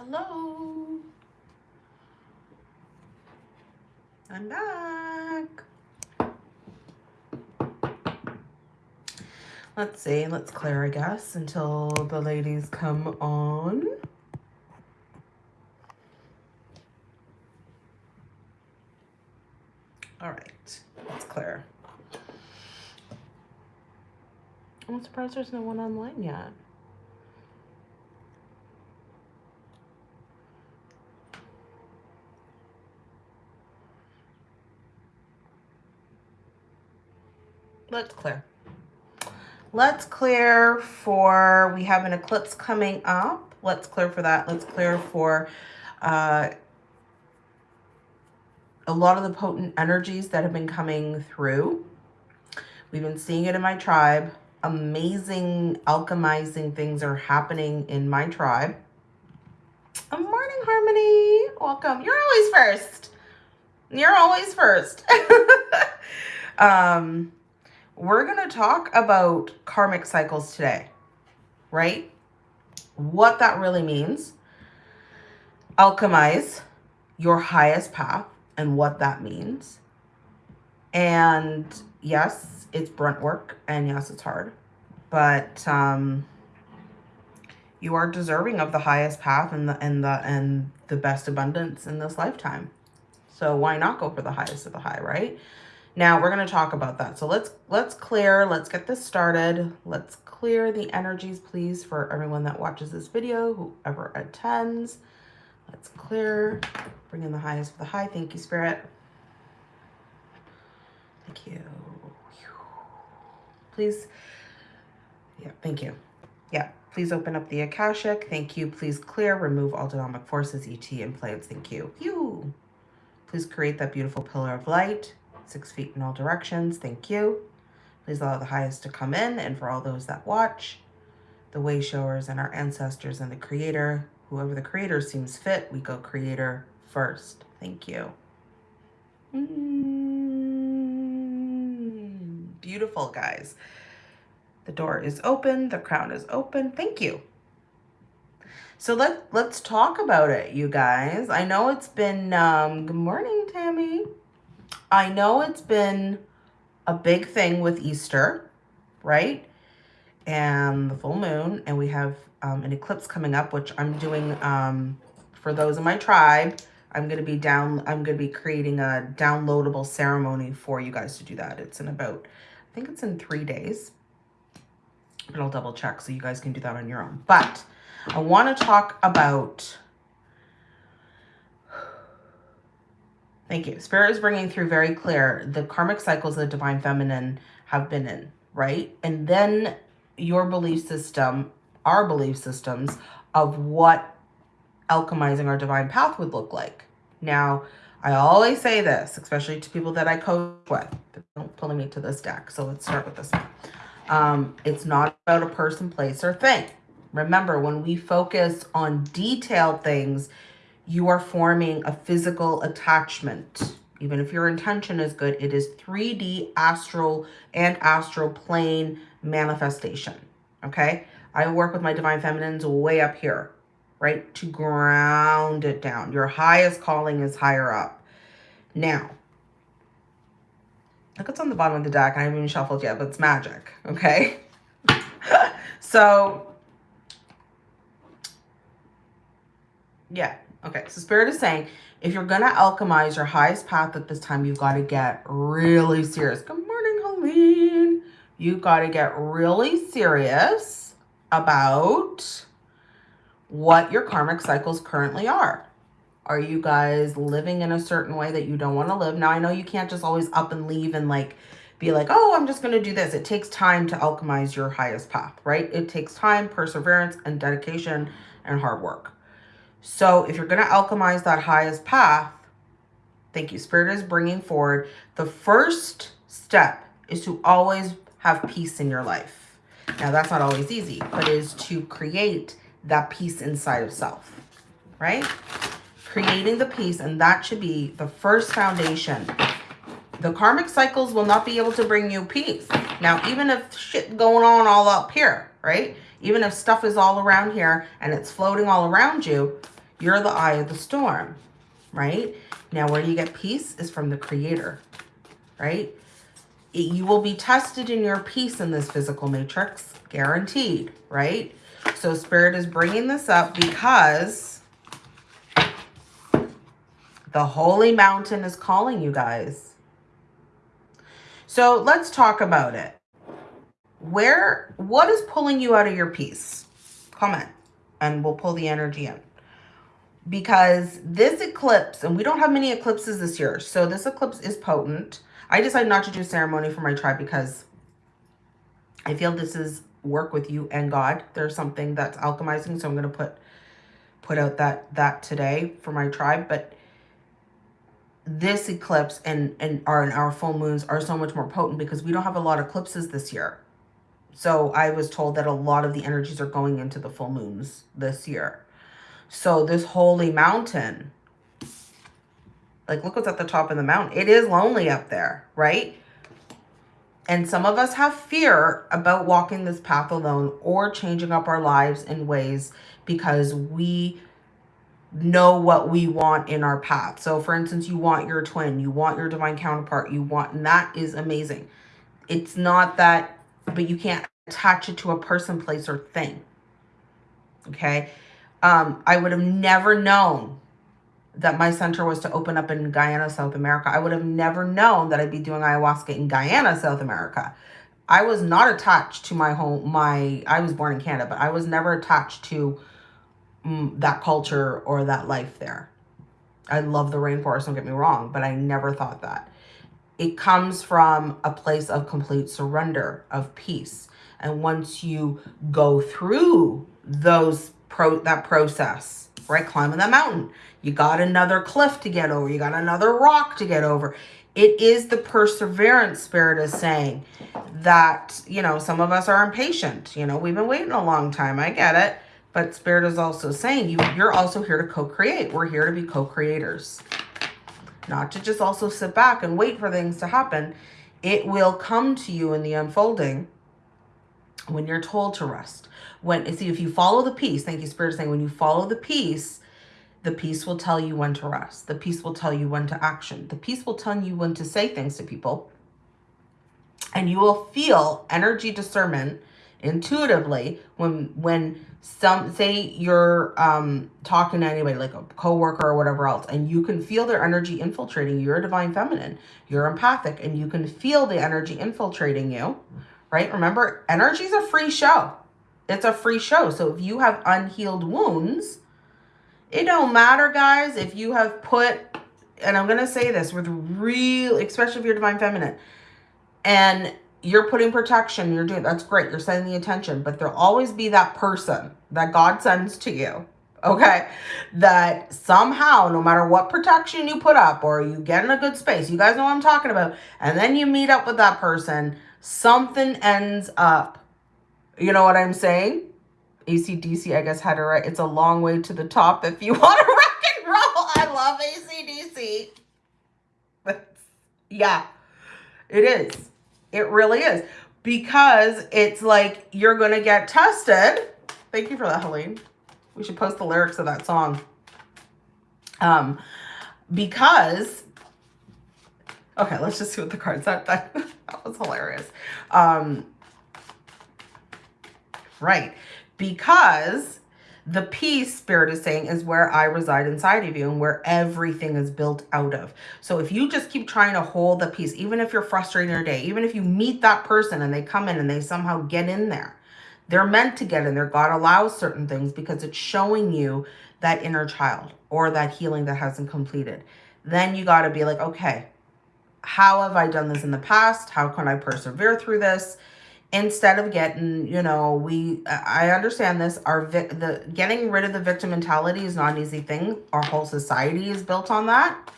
hello. I'm back. Let's see, let's clear, I guess, until the ladies come on. All right, let's clear. I'm surprised there's no one online yet. Let's clear. Let's clear for, we have an eclipse coming up. Let's clear for that. Let's clear for uh, a lot of the potent energies that have been coming through. We've been seeing it in my tribe. Amazing alchemizing things are happening in my tribe. Morning, Harmony. Welcome. You're always first. You're always first. um, we're going to talk about karmic cycles today, right? What that really means, alchemize your highest path and what that means. And yes, it's brunt work and yes, it's hard, but um, you are deserving of the highest path and the, and the, and the best abundance in this lifetime. So why not go for the highest of the high, right? Now we're going to talk about that. So let's let's clear, let's get this started. Let's clear the energies, please, for everyone that watches this video, whoever attends. Let's clear, bring in the highest of the high. Thank you, Spirit. Thank you. Please, yeah, thank you. Yeah, please open up the Akashic. Thank you. Please clear, remove all dynamic forces, ET, and plants. Thank you. You. Please create that beautiful pillar of light six feet in all directions. Thank you. Please allow the highest to come in and for all those that watch, the way showers and our ancestors and the creator, whoever the creator seems fit, we go creator first. Thank you. Mm, beautiful, guys. The door is open. The crown is open. Thank you. So let, let's talk about it, you guys. I know it's been, um, good morning, Tammy. I know it's been a big thing with Easter, right? And the full moon, and we have um, an eclipse coming up, which I'm doing um, for those in my tribe. I'm going to be down, I'm going to be creating a downloadable ceremony for you guys to do that. It's in about, I think it's in three days. But I'll double check so you guys can do that on your own. But I want to talk about Thank you. Spirit is bringing through very clear the karmic cycles the divine feminine have been in, right? And then your belief system, our belief systems of what alchemizing our divine path would look like. Now, I always say this, especially to people that I coach with. Don't pull me to this deck. So let's start with this one. Um, it's not about a person, place, or thing. Remember, when we focus on detailed things, you are forming a physical attachment. Even if your intention is good, it is 3D astral and astral plane manifestation. Okay. I work with my divine feminines way up here, right? To ground it down. Your highest calling is higher up. Now, look what's on the bottom of the deck. I haven't even shuffled yet, but it's magic. Okay. so, yeah, Okay, so Spirit is saying, if you're going to alchemize your highest path at this time, you've got to get really serious. Good morning, Helene. You've got to get really serious about what your karmic cycles currently are. Are you guys living in a certain way that you don't want to live? Now, I know you can't just always up and leave and like be like, oh, I'm just going to do this. It takes time to alchemize your highest path, right? It takes time, perseverance, and dedication and hard work. So if you're going to alchemize that highest path, thank you, Spirit is bringing forward, the first step is to always have peace in your life. Now, that's not always easy, but is to create that peace inside of self, right? Creating the peace, and that should be the first foundation. The karmic cycles will not be able to bring you peace. Now, even if shit going on all up here, right? Even if stuff is all around here and it's floating all around you, You're the eye of the storm, right? Now, where you get peace? Is from the creator, right? You will be tested in your peace in this physical matrix, guaranteed, right? So spirit is bringing this up because the holy mountain is calling you guys. So let's talk about it. Where, what is pulling you out of your peace? Comment and we'll pull the energy in. Because this eclipse, and we don't have many eclipses this year, so this eclipse is potent. I decided not to do ceremony for my tribe because I feel this is work with you and God. There's something that's alchemizing, so I'm going to put put out that that today for my tribe. But this eclipse and and our and our full moons are so much more potent because we don't have a lot of eclipses this year. So I was told that a lot of the energies are going into the full moons this year. So this holy mountain, like look what's at the top of the mountain. It is lonely up there, right? And some of us have fear about walking this path alone or changing up our lives in ways because we know what we want in our path. So for instance, you want your twin, you want your divine counterpart, you want, and that is amazing. It's not that, but you can't attach it to a person, place, or thing. Okay. Um, I would have never known that my center was to open up in Guyana, South America. I would have never known that I'd be doing ayahuasca in Guyana, South America. I was not attached to my home, my, I was born in Canada, but I was never attached to mm, that culture or that life there. I love the rainforest, don't get me wrong, but I never thought that. It comes from a place of complete surrender, of peace. And once you go through those pro that process, right? Climbing that mountain. You got another cliff to get over. You got another rock to get over. It is the perseverance spirit is saying that, you know, some of us are impatient. You know, we've been waiting a long time. I get it. But spirit is also saying you, you're also here to co-create. We're here to be co-creators. Not to just also sit back and wait for things to happen. It will come to you in the unfolding when you're told to rest. When see if you follow the peace, thank you, Spirit saying when you follow the peace, the peace will tell you when to rest. The peace will tell you when to action. The peace will tell you when to say things to people. And you will feel energy discernment intuitively when when some say you're um talking to anybody like a coworker or whatever else and you can feel their energy infiltrating you you're a divine feminine you're empathic and you can feel the energy infiltrating you right? Remember, energy is a free show. It's a free show. So if you have unhealed wounds, it don't matter, guys, if you have put, and I'm to say this with real, especially if you're divine feminine, and you're putting protection, you're doing, that's great. You're setting the attention, but there'll always be that person that God sends to you. Okay. That somehow, no matter what protection you put up or you get in a good space, you guys know what I'm talking about. And then you meet up with that person something ends up. You know what I'm saying? ACDC, I guess, had it right. It's a long way to the top if you want to rock and roll. I love ACDC. Yeah, it is. It really is. Because it's like you're going to get tested. Thank you for that, Helene. We should post the lyrics of that song. Um, because, okay, let's just see what the cards are. That, that was hilarious. Um, right. Because the peace spirit is saying is where I reside inside of you and where everything is built out of. So if you just keep trying to hold the peace, even if you're frustrated in your day, even if you meet that person and they come in and they somehow get in there, they're meant to get in there. God allows certain things because it's showing you that inner child or that healing that hasn't completed. Then you got to be like, okay, how have I done this in the past? How can I persevere through this? Instead of getting, you know, we, I understand this, our, the getting rid of the victim mentality is not an easy thing. Our whole society is built on that.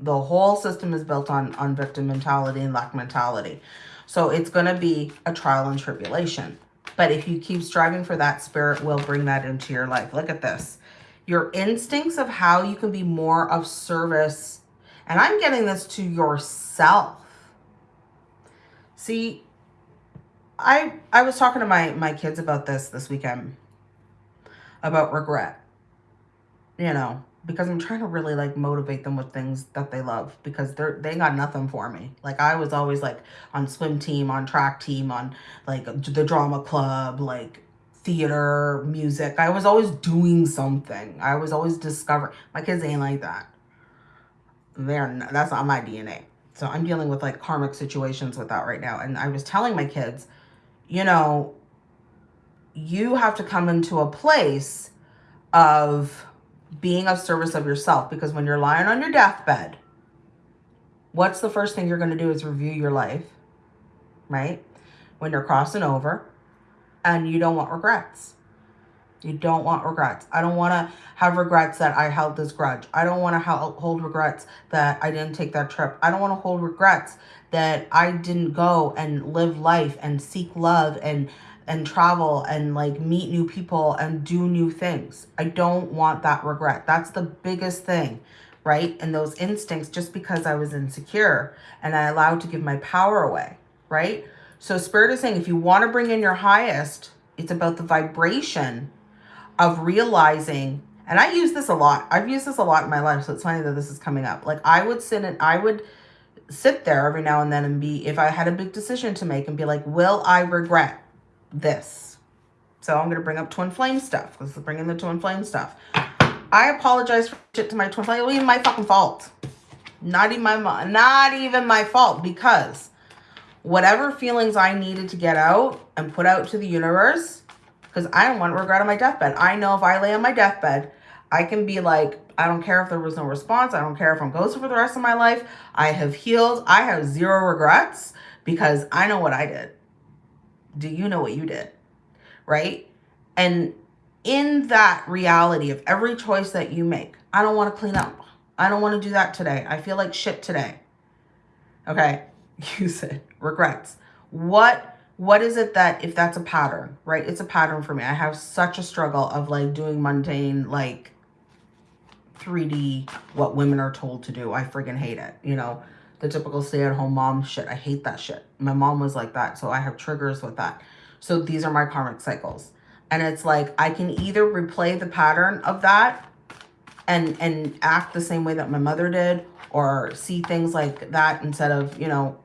The whole system is built on, on victim mentality and lack mentality. So it's going to be a trial and tribulation. But if you keep striving for that, spirit will bring that into your life. Look at this. Your instincts of how you can be more of service and I'm getting this to yourself. See, I I was talking to my, my kids about this this weekend, about regret. you know, because I'm trying to really like motivate them with things that they love because they're they got nothing for me. Like I was always like on swim team, on track team, on like the drama club, like theater, music. I was always doing something. I was always discovering. My kids ain't like that. They're not, that's not my DNA. So I'm dealing with like karmic situations with that right now. And I was telling my kids, you know, you have to come into a place of being of service of yourself because when you're lying on your deathbed, what's the first thing you're going to do is review your life, right? When you're crossing over and you don't want regrets. You don't want regrets. I don't want to have regrets that I held this grudge. I don't want to hold regrets that I didn't take that trip. I don't want to hold regrets that I didn't go and live life and seek love and and travel and like meet new people and do new things. I don't want that regret. That's the biggest thing, right? And those instincts just because I was insecure and I allowed to give my power away, right? So spirit is saying if you want to bring in your highest, it's about the vibration of realizing and I use this a lot. I've used this a lot in my life, so it's funny that this is coming up. Like I would sit and I would sit there every now and then and be, if I had a big decision to make and be like, will I regret this? So I'm going to bring up twin flame stuff. Let's bring in the twin flame stuff. I apologize for shit to my twin flame. It wasn't my fucking fault. Not even my, not even my fault because whatever feelings I needed to get out and put out to the universe, because I don't want regret on my deathbed. I know if I lay on my deathbed, I can be like, I don't care if there was no response. I don't care if I'm ghosted for the rest of my life. I have healed. I have zero regrets because I know what I did. Do you know what you did? Right? And in that reality of every choice that you make, I don't want to clean up. I don't want to do that today. I feel like shit today. Okay. You said regrets. What what is it that if that's a pattern, right? It's a pattern for me. I have such a struggle of like doing mundane, like 3D, what women are told to do. I freaking hate it. You know, the typical stay-at-home mom shit. I hate that shit. My mom was like that. So I have triggers with that. So these are my karmic cycles. And it's like, I can either replay the pattern of that and, and act the same way that my mother did or see things like that instead of, you know,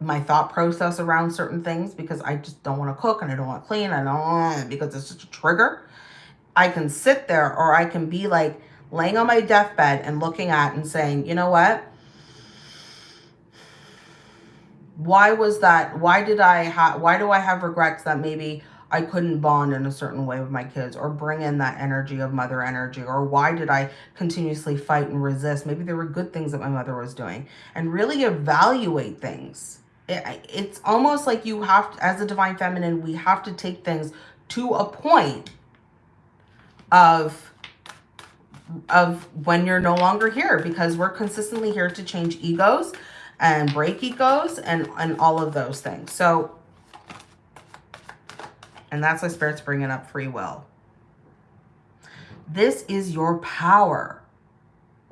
my thought process around certain things because I just don't want to cook and I don't want to clean. I don't want oh, because it's just a trigger. I can sit there or I can be like laying on my deathbed and looking at and saying, you know what? Why was that? Why did I have, why do I have regrets that maybe I couldn't bond in a certain way with my kids or bring in that energy of mother energy or why did I continuously fight and resist? Maybe there were good things that my mother was doing and really evaluate things it, it's almost like you have to, as a divine feminine, we have to take things to a point of of when you're no longer here because we're consistently here to change egos and break egos and and all of those things. So and that's why spirit's bringing up free will. This is your power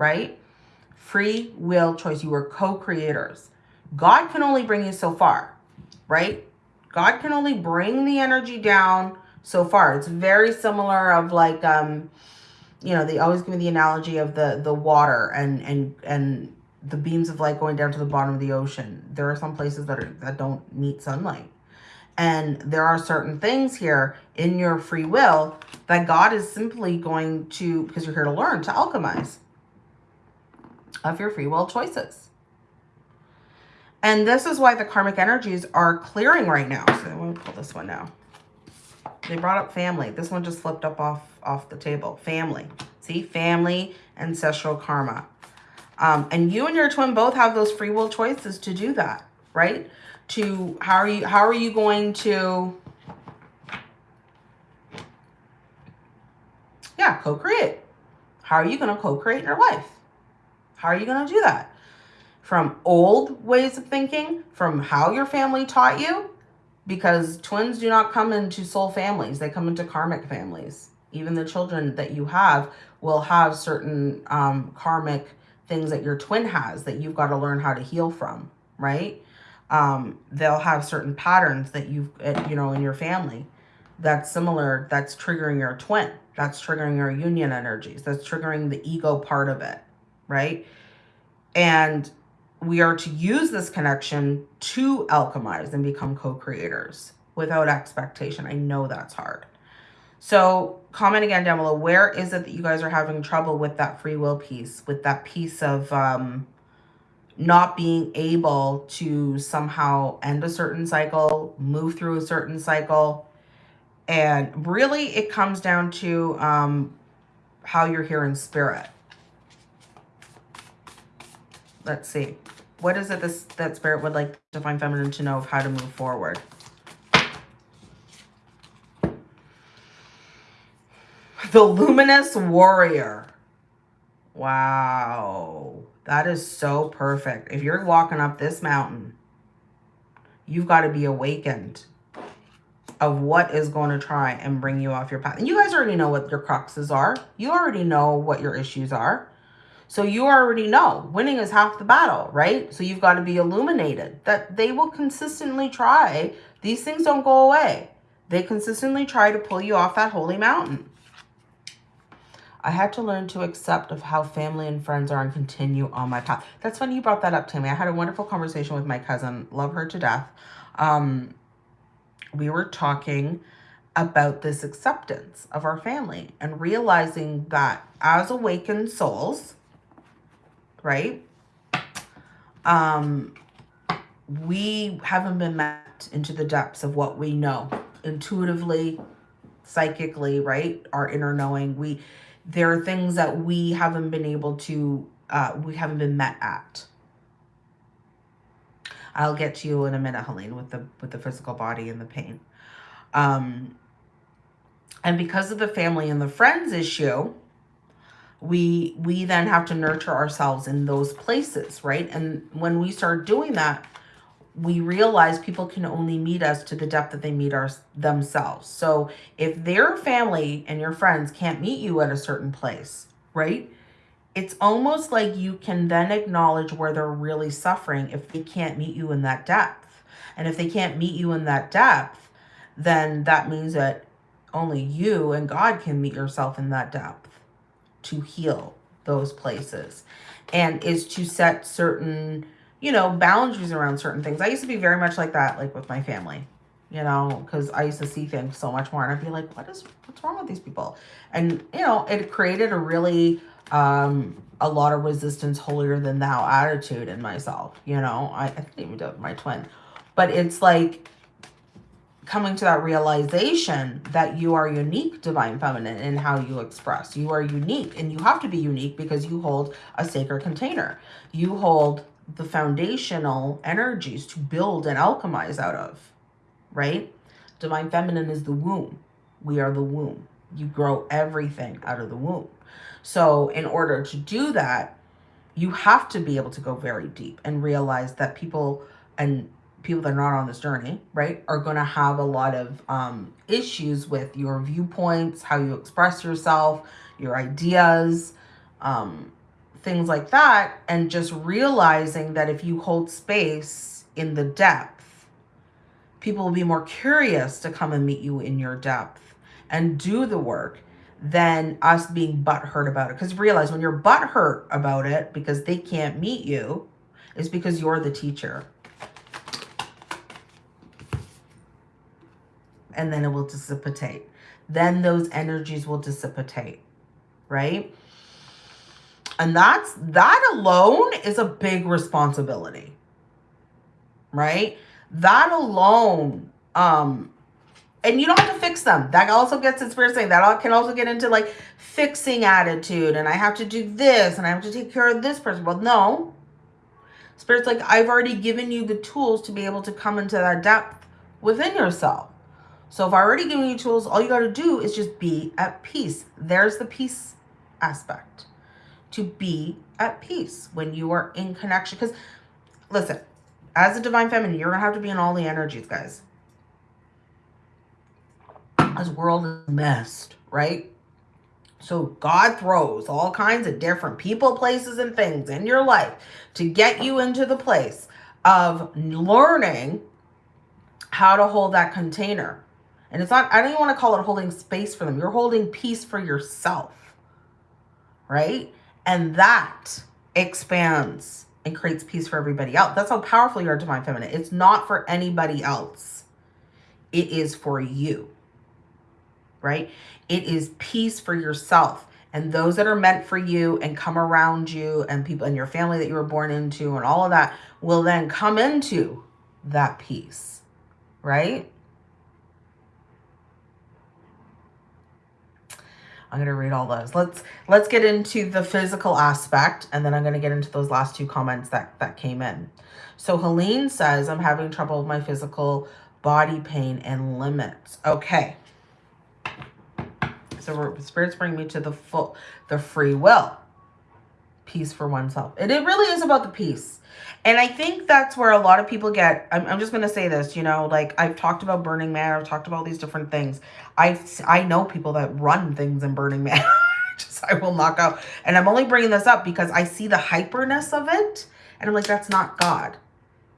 right? Free will choice. You are co-creators. God can only bring you so far, right? God can only bring the energy down so far. It's very similar of like, um, you know, they always give me the analogy of the, the water and, and, and the beams of light going down to the bottom of the ocean. There are some places that are, that don't meet sunlight. And there are certain things here in your free will that God is simply going to, because you're here to learn, to alchemize of your free will choices. And this is why the karmic energies are clearing right now. So I'm going to pull this one now. They brought up family. This one just flipped up off, off the table. Family. See? Family, ancestral karma. Um, and you and your twin both have those free will choices to do that, right? To how are you how are you going to yeah, co-create. How are you going to co-create your life? How are you going to do that? from old ways of thinking, from how your family taught you, because twins do not come into soul families. They come into karmic families. Even the children that you have will have certain um, karmic things that your twin has that you've got to learn how to heal from, right? Um, they'll have certain patterns that you've, uh, you know, in your family that's similar, that's triggering your twin, That's triggering your union energies. That's triggering the ego part of it, right? And we are to use this connection to alchemize and become co-creators without expectation. I know that's hard. So comment again down below. Where is it that you guys are having trouble with that free will piece, with that piece of um, not being able to somehow end a certain cycle, move through a certain cycle. And really it comes down to um, how you're here in spirit. Let's see. What is it this, that spirit would like Divine Feminine to know of how to move forward? The Luminous Warrior. Wow. That is so perfect. If you're walking up this mountain, you've got to be awakened of what is going to try and bring you off your path. And you guys already know what your cruxes are. You already know what your issues are. So you already know winning is half the battle, right? So you've got to be illuminated that they will consistently try. These things don't go away. They consistently try to pull you off that holy mountain. I had to learn to accept of how family and friends are and continue on my path. That's funny you brought that up, Tammy. I had a wonderful conversation with my cousin. Love her to death. Um, we were talking about this acceptance of our family and realizing that as awakened souls, right, um, we haven't been met into the depths of what we know intuitively, psychically, right? Our inner knowing. We there are things that we haven't been able to, uh, we haven't been met at. I'll get to you in a minute, Helene, with the with the physical body and the pain. Um, and because of the family and the friends issue, we we then have to nurture ourselves in those places, right? And when we start doing that, we realize people can only meet us to the depth that they meet our, themselves. So if their family and your friends can't meet you at a certain place, right? It's almost like you can then acknowledge where they're really suffering if they can't meet you in that depth. And if they can't meet you in that depth, then that means that only you and God can meet yourself in that depth to heal those places and is to set certain you know, boundaries around certain things. I used to be very much like that, like with my family, you know, because I used to see things so much more and I'd be like, what is, what's wrong with these people? And, you know, it created a really, um, a lot of resistance holier than thou attitude in myself, you know, I, I think even do my twin, but it's like coming to that realization that you are unique, divine feminine, in how you express. You are unique and you have to be unique because you hold a sacred container. You hold the foundational energies to build and alchemize out of, right? Divine Feminine is the womb. We are the womb. You grow everything out of the womb. So in order to do that, you have to be able to go very deep and realize that people and people that are not on this journey, right, are going to have a lot of um, issues with your viewpoints, how you express yourself, your ideas, um, things like that. And just realizing that if you hold space in the depth, people will be more curious to come and meet you in your depth and do the work than us being butthurt about it. Because realize when you're butthurt about it because they can't meet you, is because you're the teacher. And then it will dissipate. Then those energies will dissipate, right? And that's that alone is a big responsibility. Right? That alone um and you don't have to fix them. That also gets in spirit saying that can also get into like fixing attitude and I have to do this and I have to take care of this person. Well, no. Spirit's like, I've already given you the tools to be able to come into that depth within yourself. So if I already given you tools, all you got to do is just be at peace. There's the peace aspect to be at peace when you are in connection. Because listen, as a divine feminine, you're going to have to be in all the energies, guys. This world is messed, right? So God throws all kinds of different people, places, and things in your life to get you into the place of learning how to hold that container And it's not, I don't even want to call it holding space for them. You're holding peace for yourself, right? And that expands and creates peace for everybody else. That's how powerful you are, Divine Feminine. It's not for anybody else. It is for you, right? It is peace for yourself and those that are meant for you and come around you and people in your family that you were born into and all of that will then come into that peace, right? I'm going to read all those. Let's let's get into the physical aspect and then I'm going to get into those last two comments that that came in. So Helene says I'm having trouble with my physical body pain and limits. Okay. So spirits bring me to the full, the free will. Peace for oneself. And it really is about the peace. And I think that's where a lot of people get, I'm, I'm just going to say this, you know, like I've talked about Burning Man. I've talked about all these different things. I I know people that run things in Burning Man. just, I will knock out. And I'm only bringing this up because I see the hyperness of it. And I'm like, that's not God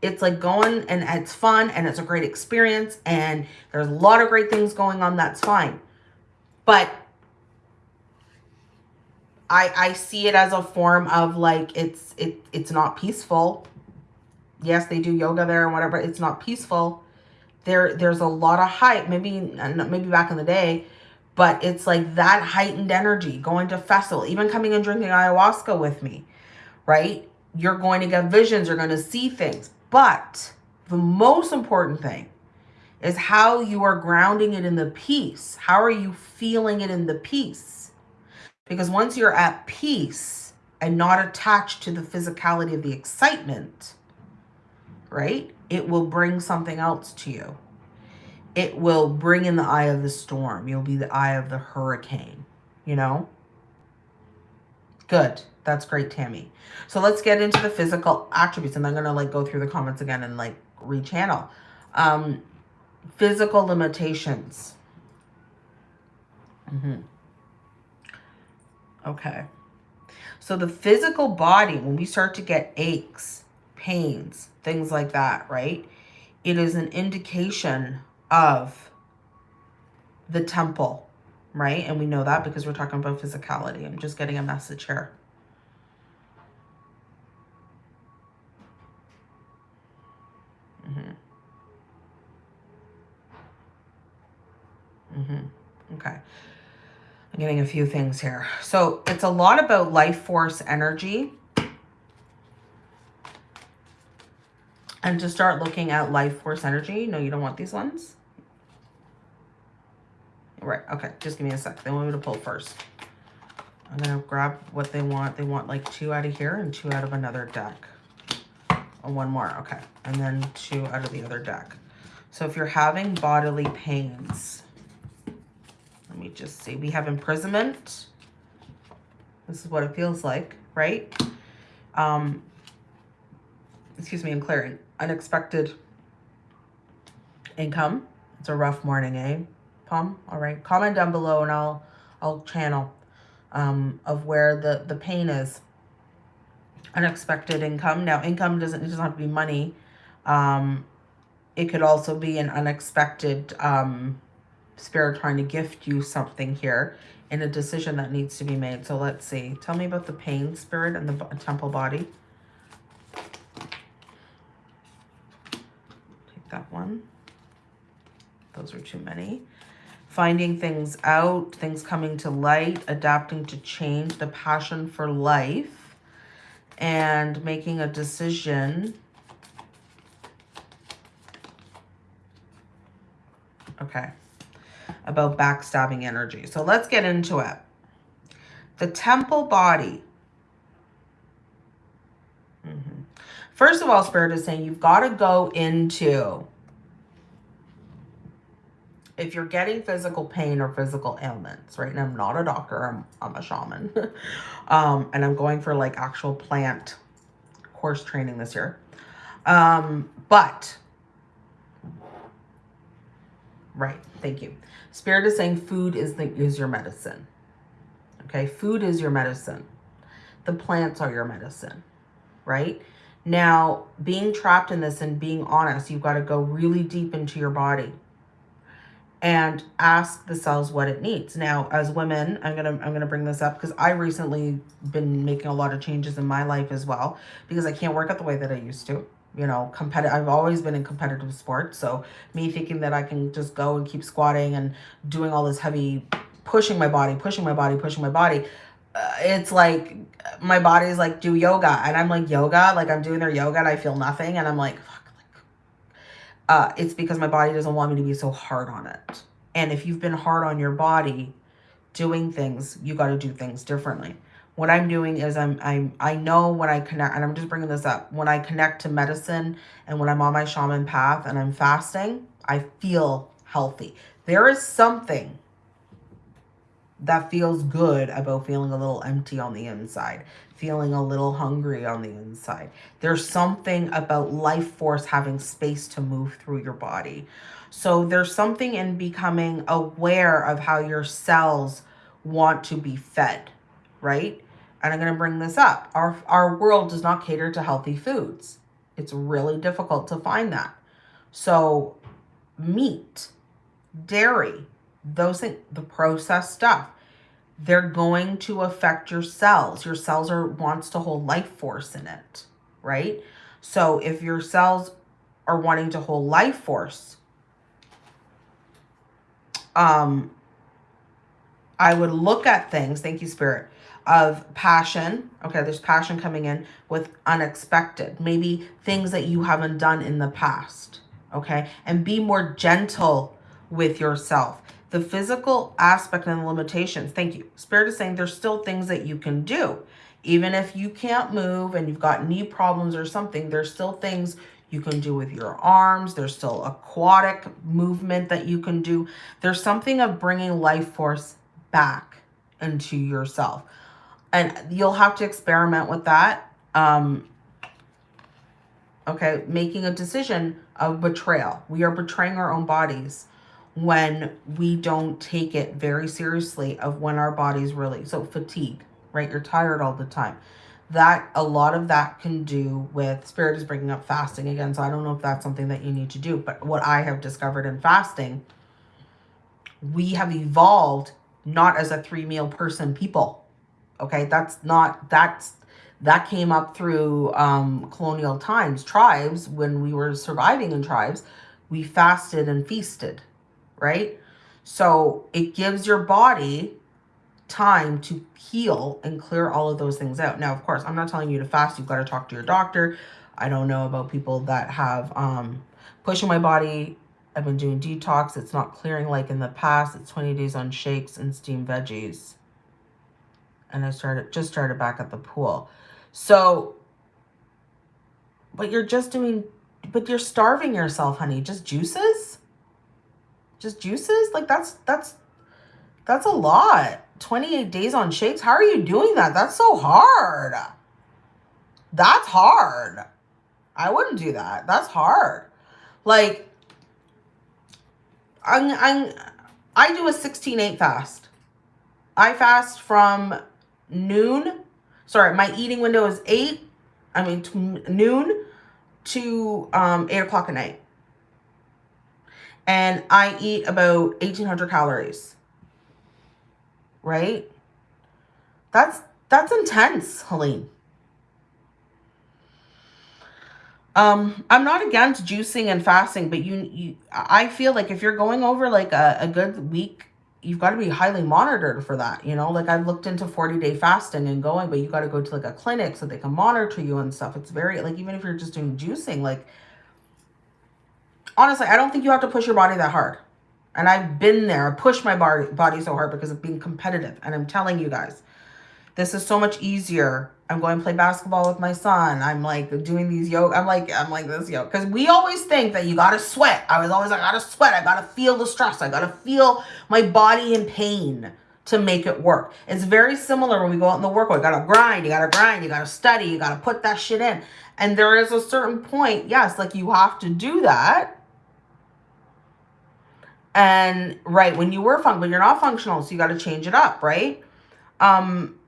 it's like going and it's fun and it's a great experience and there's a lot of great things going on that's fine but I I see it as a form of like it's it it's not peaceful. Yes, they do yoga there and whatever. It's not peaceful. There there's a lot of hype. Maybe maybe back in the day, but it's like that heightened energy. Going to festival, even coming and drinking ayahuasca with me, right? You're going to get visions. You're going to see things. But the most important thing is how you are grounding it in the peace. How are you feeling it in the peace? Because once you're at peace and not attached to the physicality of the excitement, right, it will bring something else to you. It will bring in the eye of the storm. You'll be the eye of the hurricane, you know? Good. That's great, Tammy. So let's get into the physical attributes. And I'm going to like go through the comments again and like rechannel. Um, physical limitations. Mm -hmm. Okay. So the physical body, when we start to get aches, pains, things like that, right? It is an indication of the temple, right? And we know that because we're talking about physicality. I'm just getting a message here. Mm -hmm. Mm-hmm. Okay. I'm getting a few things here. So it's a lot about life force energy. And to start looking at life force energy. No, you don't want these ones. Right. Okay. Just give me a sec. They want me to pull first. I'm going to grab what they want. They want like two out of here and two out of another deck. Oh, one more. Okay. And then two out of the other deck. So if you're having bodily pains, let me just see. We have imprisonment. This is what it feels like, right? Um, excuse me, I'm clearing. Unexpected income. It's a rough morning, eh? Palm? All right. Comment down below and I'll I'll channel um, of where the, the pain is. Unexpected income. Now, income doesn't, it doesn't have to be money. Um, it could also be an unexpected um, spirit trying to gift you something here in a decision that needs to be made. So let's see. Tell me about the pain spirit and the temple body. Take that one. Those are too many. Finding things out, things coming to light, adapting to change, the passion for life, and making a decision. Okay about backstabbing energy. So let's get into it. The temple body. Mm -hmm. First of all, Spirit is saying you've got to go into, if you're getting physical pain or physical ailments, right? And I'm not a doctor, I'm, I'm a shaman. um, and I'm going for like actual plant course training this year. Um, but, right, thank you. Spirit is saying food is, the, is your medicine. Okay, food is your medicine. The plants are your medicine, right? Now, being trapped in this and being honest, you've got to go really deep into your body and ask the cells what it needs. Now, as women, I'm going to I'm going to bring this up because I recently been making a lot of changes in my life as well because I can't work out the way that I used to. You know, competitive I've always been in competitive sports, so me thinking that I can just go and keep squatting and doing all this heavy pushing my body, pushing my body, pushing my body, uh, it's like my body's like do yoga and I'm like yoga, like I'm doing their yoga and I feel nothing and I'm like uh, it's because my body doesn't want me to be so hard on it. And if you've been hard on your body doing things, you got to do things differently. What I'm doing is I'm, I'm, I know when I connect, and I'm just bringing this up, when I connect to medicine and when I'm on my shaman path and I'm fasting, I feel healthy. There is something that feels good about feeling a little empty on the inside, feeling a little hungry on the inside. There's something about life force having space to move through your body. So there's something in becoming aware of how your cells want to be fed, right? And I'm going to bring this up. Our, our world does not cater to healthy foods. It's really difficult to find that. So meat, dairy, those things, the processed stuff, they're going to affect your cells. Your cells are wants to hold life force in it, right? So if your cells are wanting to hold life force, um, I would look at things, thank you, Spirit, of passion. Okay, there's passion coming in with unexpected. Maybe things that you haven't done in the past. Okay, and be more gentle with yourself the physical aspect and the limitations. Thank you. Spirit is saying there's still things that you can do. Even if you can't move and you've got knee problems or something, there's still things you can do with your arms. There's still aquatic movement that you can do. There's something of bringing life force back into yourself. And you'll have to experiment with that. Um, okay, making a decision of betrayal. We are betraying our own bodies when we don't take it very seriously of when our bodies really so fatigue right you're tired all the time that a lot of that can do with spirit is bringing up fasting again so i don't know if that's something that you need to do but what i have discovered in fasting we have evolved not as a three meal person people okay that's not that's that came up through um colonial times tribes when we were surviving in tribes we fasted and feasted right? So it gives your body time to heal and clear all of those things out. Now, of course, I'm not telling you to fast. You've got to talk to your doctor. I don't know about people that have um, pushing my body. I've been doing detox. It's not clearing like in the past. It's 20 days on shakes and steamed veggies. And I started just started back at the pool. So, but you're just doing, but you're starving yourself, honey. Just juices? Just juices? Like that's, that's, that's a lot. 28 days on shakes. How are you doing that? That's so hard. That's hard. I wouldn't do that. That's hard. Like, I'm, I'm, I do a 16-8 fast. I fast from noon. Sorry, my eating window is 8. I mean, noon to um, 8 o'clock at night and I eat about 1800 calories. Right? That's that's intense, Helene. Um, I'm not against juicing and fasting, but you, you I feel like if you're going over like a, a good week, you've got to be highly monitored for that. You know, like I've looked into 40 day fasting and going, but you got to go to like a clinic so they can monitor you and stuff. It's very like, even if you're just doing juicing, like honestly, I don't think you have to push your body that hard. And I've been there. I pushed my body so hard because of being competitive. And I'm telling you guys, this is so much easier. I'm going to play basketball with my son. I'm like doing these yoga. I'm like, I'm like this yoga. Because we always think that you got to sweat. I was always I got to sweat. I got to feel the stress. I got to feel my body in pain to make it work. It's very similar when we go out in the work. You got to grind. You got to grind. You got to study. You got to put that shit in. And there is a certain point, yes, like you have to do that and right, when you were functional, but you're not functional, so you got to change it up, right? Um,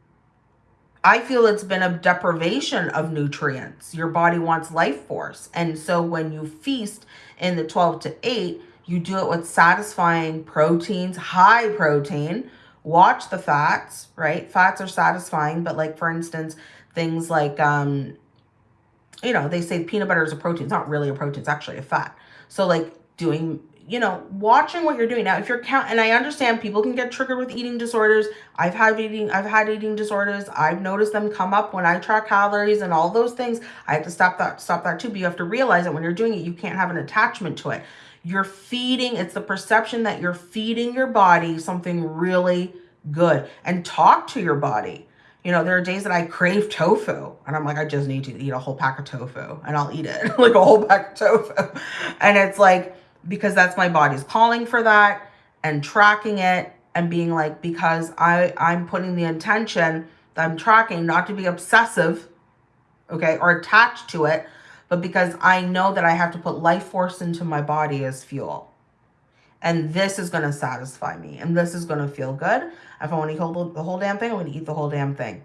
I feel it's been a deprivation of nutrients. Your body wants life force. And so when you feast in the 12 to 8, You do it with satisfying proteins, high protein. Watch the fats, right? Fats are satisfying, but like for instance, things like, um, you know, they say peanut butter is a protein. It's not really a protein. It's actually a fat. So like doing you know, watching what you're doing. Now, if you're count, and I understand people can get triggered with eating disorders. I've had eating, I've had eating disorders. I've noticed them come up when I track calories and all those things. I have to stop that, stop that too. But you have to realize that when you're doing it, you can't have an attachment to it. You're feeding, it's the perception that you're feeding your body something really good and talk to your body. You know, there are days that I crave tofu and I'm like, I just need to eat a whole pack of tofu and I'll eat it like a whole pack of tofu. And it's like, because that's my body's calling for that and tracking it and being like, because I, I'm putting the intention that I'm tracking not to be obsessive, okay, or attached to it, but because I know that I have to put life force into my body as fuel. And this is going to satisfy me. And this is going to feel good. If I want to eat the whole damn thing, I'm going to eat the whole damn thing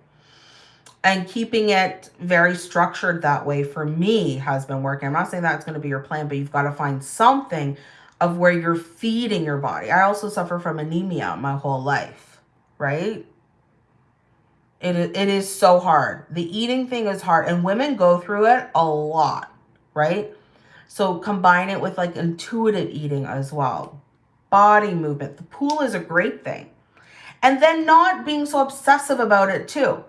and keeping it very structured that way for me has been working. I'm not saying that's going to be your plan, but you've got to find something of where you're feeding your body. I also suffer from anemia my whole life, right? It, it is so hard. The eating thing is hard and women go through it a lot, right? So combine it with like intuitive eating as well. Body movement. The pool is a great thing. And then not being so obsessive about it too.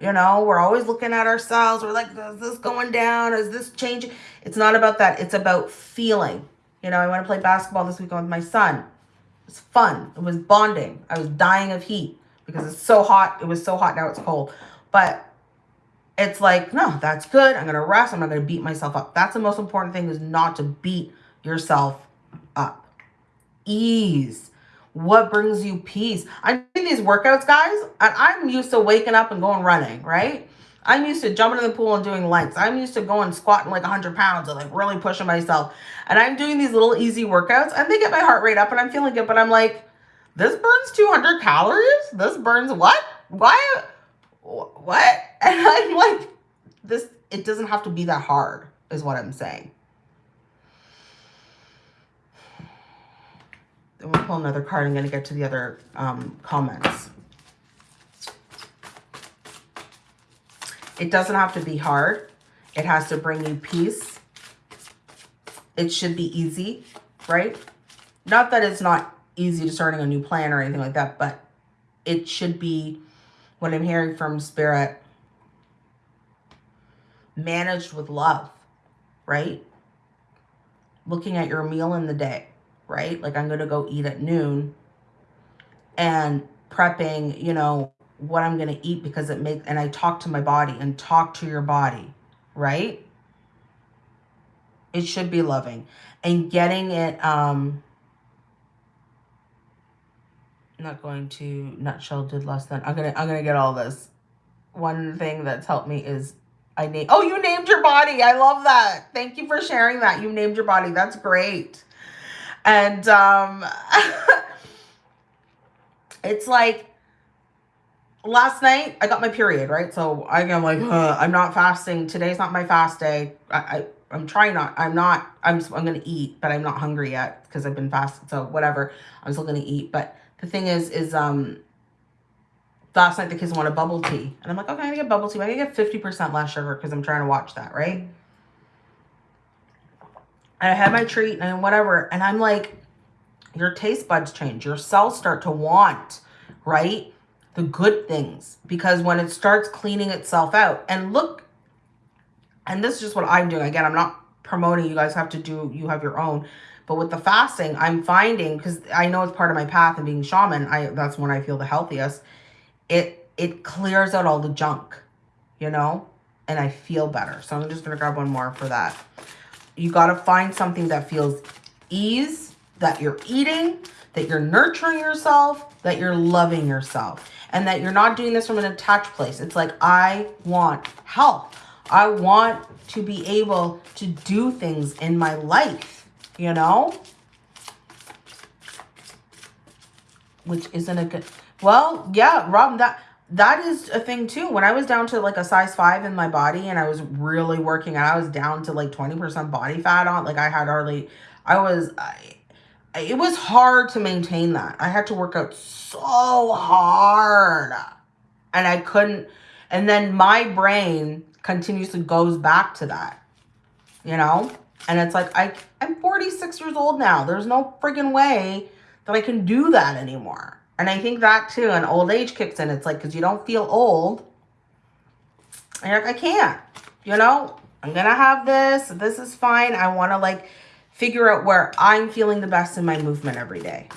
You know, we're always looking at ourselves. We're like, is this going down? Is this changing? It's not about that. It's about feeling. You know, I want to play basketball this weekend with my son. It was fun. It was bonding. I was dying of heat because it's so hot. It was so hot. Now it's cold. But it's like, no, that's good. I'm going to rest. I'm not going to beat myself up. That's the most important thing is not to beat yourself up. Ease what brings you peace. I'm doing these workouts, guys, and I'm used to waking up and going running, right? I'm used to jumping in the pool and doing lengths. I'm used to going squatting like 100 pounds and like really pushing myself. And I'm doing these little easy workouts and they get my heart rate up and I'm feeling good. But I'm like, this burns 200 calories? This burns what? Why? What? And I'm like, this, it doesn't have to be that hard is what I'm saying. We'll pull another card. I'm going to get to the other um, comments. It doesn't have to be hard. It has to bring you peace. It should be easy, right? Not that it's not easy to starting a new plan or anything like that, but it should be, what I'm hearing from Spirit, managed with love, right? Looking at your meal in the day right? Like I'm going to go eat at noon and prepping, you know, what I'm going to eat because it makes, and I talk to my body and talk to your body, right? It should be loving and getting it, um, not going to nutshell did less than, I'm to, I'm to get all this. One thing that's helped me is I name, oh, you named your body. I love that. Thank you for sharing that. You named your body. That's great. And um, it's like last night I got my period, right? So I'm like, huh, I'm not fasting. Today's not my fast day. I, I I'm trying not. I'm not. I'm. I'm gonna eat, but I'm not hungry yet because I've been fasting. So whatever. I'm still gonna eat. But the thing is, is um. Last night the kids wanted bubble tea, and I'm like, okay, I'm gonna get bubble tea. I'm gonna get 50% less sugar because I'm trying to watch that, right? And I had my treat and whatever. And I'm like, your taste buds change. Your cells start to want, right? The good things. Because when it starts cleaning itself out. And look, and this is just what I'm doing. Again, I'm not promoting. You guys have to do, you have your own. But with the fasting, I'm finding, because I know it's part of my path and being shaman, I that's when I feel the healthiest. It it clears out all the junk, you know? And I feel better. So I'm just going to grab one more for that you got to find something that feels ease, that you're eating, that you're nurturing yourself, that you're loving yourself, and that you're not doing this from an attached place. It's like, I want health. I want to be able to do things in my life, you know? Which isn't a good... Well, yeah, Rob, that that is a thing too. When I was down to like a size five in my body and I was really working out, I was down to like 20% body fat on, like I had hardly, I was, I, it was hard to maintain that. I had to work out so hard and I couldn't. And then my brain continuously goes back to that, you know? And it's like, I, I'm 46 years old now. There's no friggin' way that I can do that anymore. And I think that too, and old age kicks in. It's like, because you don't feel old. And you're like, I can't, you know? I'm going to have this. This is fine. I want to like figure out where I'm feeling the best in my movement every day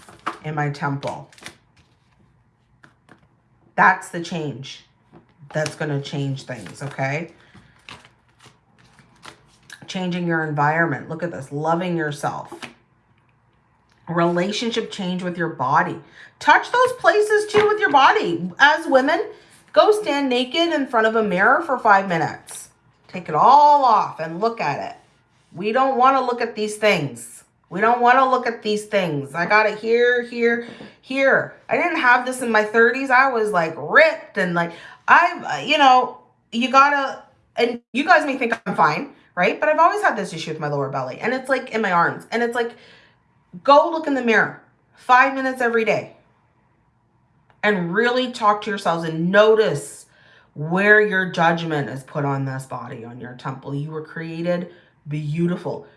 in my temple. That's the change. That's going to change things, okay? Changing your environment. Look at this. Loving yourself. Relationship change with your body. Touch those places too with your body. As women, go stand naked in front of a mirror for five minutes. Take it all off and look at it. We don't want to look at these things. We don't want to look at these things. I got it here, here, here. I didn't have this in my 30s. I was like ripped and like, I, you know, you gotta, and you guys may think I'm fine, right? But I've always had this issue with my lower belly and it's like in my arms. And it's like, go look in the mirror five minutes every day and really talk to yourselves and notice where your judgment is put on this body, on your temple. You were created beautiful,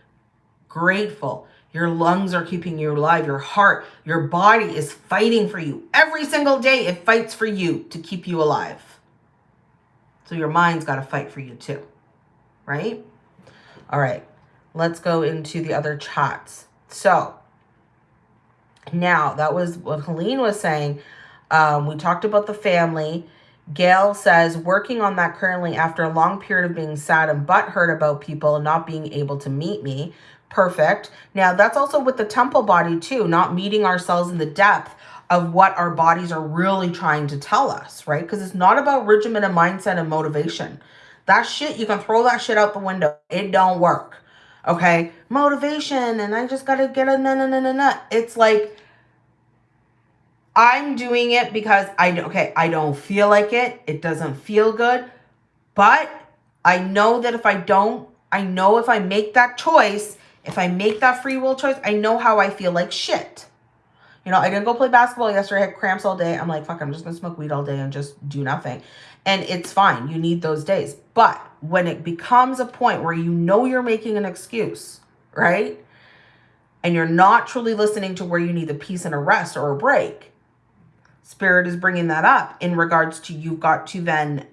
grateful, your lungs are keeping you alive. Your heart, your body is fighting for you. Every single day it fights for you to keep you alive. So your mind's got to fight for you too. Right? All right. Let's go into the other chats. So now that was what Helene was saying. Um, we talked about the family. Gail says, working on that currently after a long period of being sad and butthurt about people not being able to meet me perfect. Now, that's also with the temple body too, not meeting ourselves in the depth of what our bodies are really trying to tell us, right? Because it's not about regimen and mindset and motivation. That shit, you can throw that shit out the window. It don't work. Okay? Motivation and I just got to get a na na na na na. It's like, I'm doing it because I, okay, I don't feel like it. It doesn't feel good. But I know that if I don't, I know if I make that choice, if I make that free will choice, I know how I feel like shit. You know, I didn't go play basketball yesterday. I had cramps all day. I'm like, fuck, I'm just going to smoke weed all day and just do nothing. And it's fine. You need those days. But when it becomes a point where you know you're making an excuse, right? And you're not truly listening to where you need the peace and a rest or a break, Spirit is bringing that up in regards to you've got to then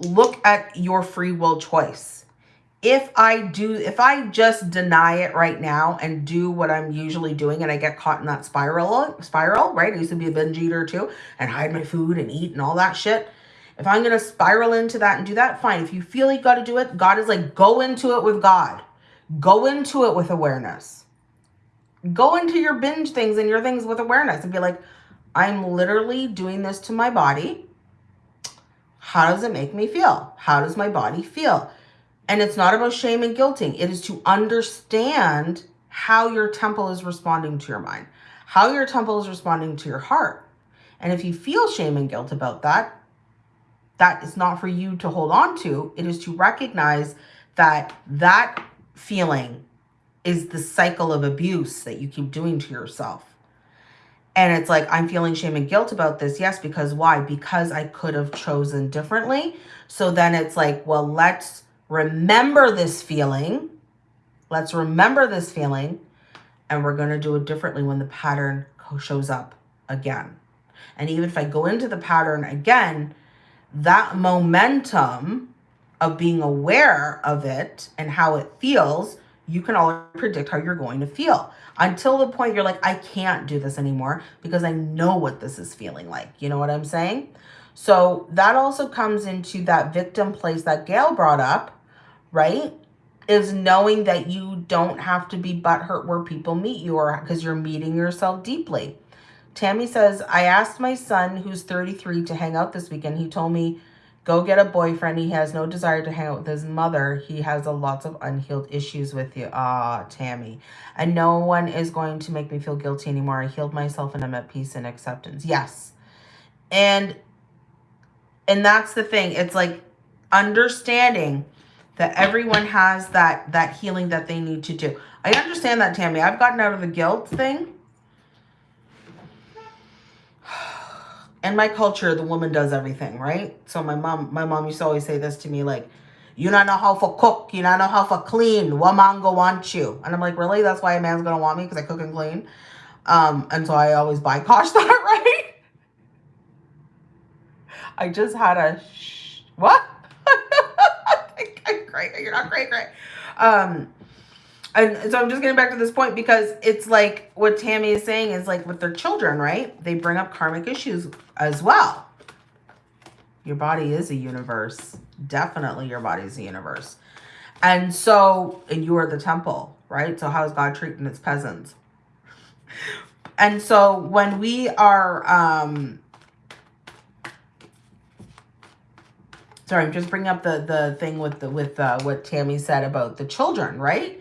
look at your free will choice if I do, if I just deny it right now and do what I'm usually doing and I get caught in that spiral, spiral, right? I used to be a binge eater too and hide my food and eat and all that shit. If I'm going to spiral into that and do that, fine. If you feel you got to do it, God is like, go into it with God. Go into it with awareness. Go into your binge things and your things with awareness and be like, I'm literally doing this to my body. How does it make me feel? How does my body feel? And it's not about shame and guilting. It is to understand how your temple is responding to your mind, how your temple is responding to your heart. And if you feel shame and guilt about that, that is not for you to hold on to. It is to recognize that that feeling is the cycle of abuse that you keep doing to yourself. And it's like, I'm feeling shame and guilt about this. Yes, because why? Because I could have chosen differently. So then it's like, well, let's remember this feeling. Let's remember this feeling. And we're going to do it differently when the pattern shows up again. And even if I go into the pattern again, that momentum of being aware of it and how it feels, you can already predict how you're going to feel until the point you're like, I can't do this anymore because I know what this is feeling like. You know what I'm saying? So that also comes into that victim place that Gail brought up right? Is knowing that you don't have to be butthurt where people meet you or because you're meeting yourself deeply. Tammy says, I asked my son, who's 33, to hang out this weekend. He told me, go get a boyfriend. He has no desire to hang out with his mother. He has a lots of unhealed issues with you. Ah, Tammy. And no one is going to make me feel guilty anymore. I healed myself and I'm at peace and acceptance. Yes. And, and that's the thing. It's like understanding that everyone has that that healing that they need to do. I understand that, Tammy. I've gotten out of the guilt thing. In my culture, the woman does everything, right? So my mom, my mom used to always say this to me, like, you not know how to cook, you not know how to clean, woman go want you. And I'm like, really? That's why a man's gonna want me because I cook and clean. Um, and so I always buy that, right? I just had a what? You're not great, great. Um, and so I'm just getting back to this point because it's like what Tammy is saying is like with their children, right? They bring up karmic issues as well. Your body is a universe. Definitely your body is a universe. And so, and you are the temple, right? So how is God treating its peasants? And so when we are um, sorry, I'm just bringing up the the thing with the with uh, what Tammy said about the children, right?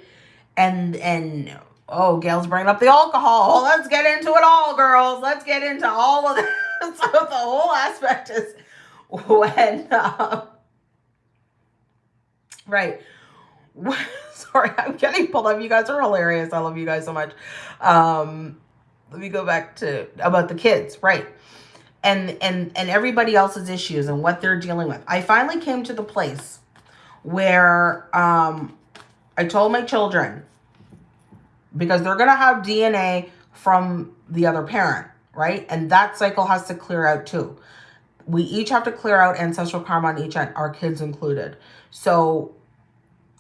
And and oh, Gail's bringing up the alcohol. Let's get into it all, girls. Let's get into all of this. so the whole aspect is when uh, right. sorry, I'm getting pulled up. You guys are hilarious. I love you guys so much. Um, let me go back to about the kids, right? and and and everybody else's issues and what they're dealing with. I finally came to the place where um I told my children because they're going to have DNA from the other parent, right? And that cycle has to clear out too. We each have to clear out ancestral karma on each end, our kids included. So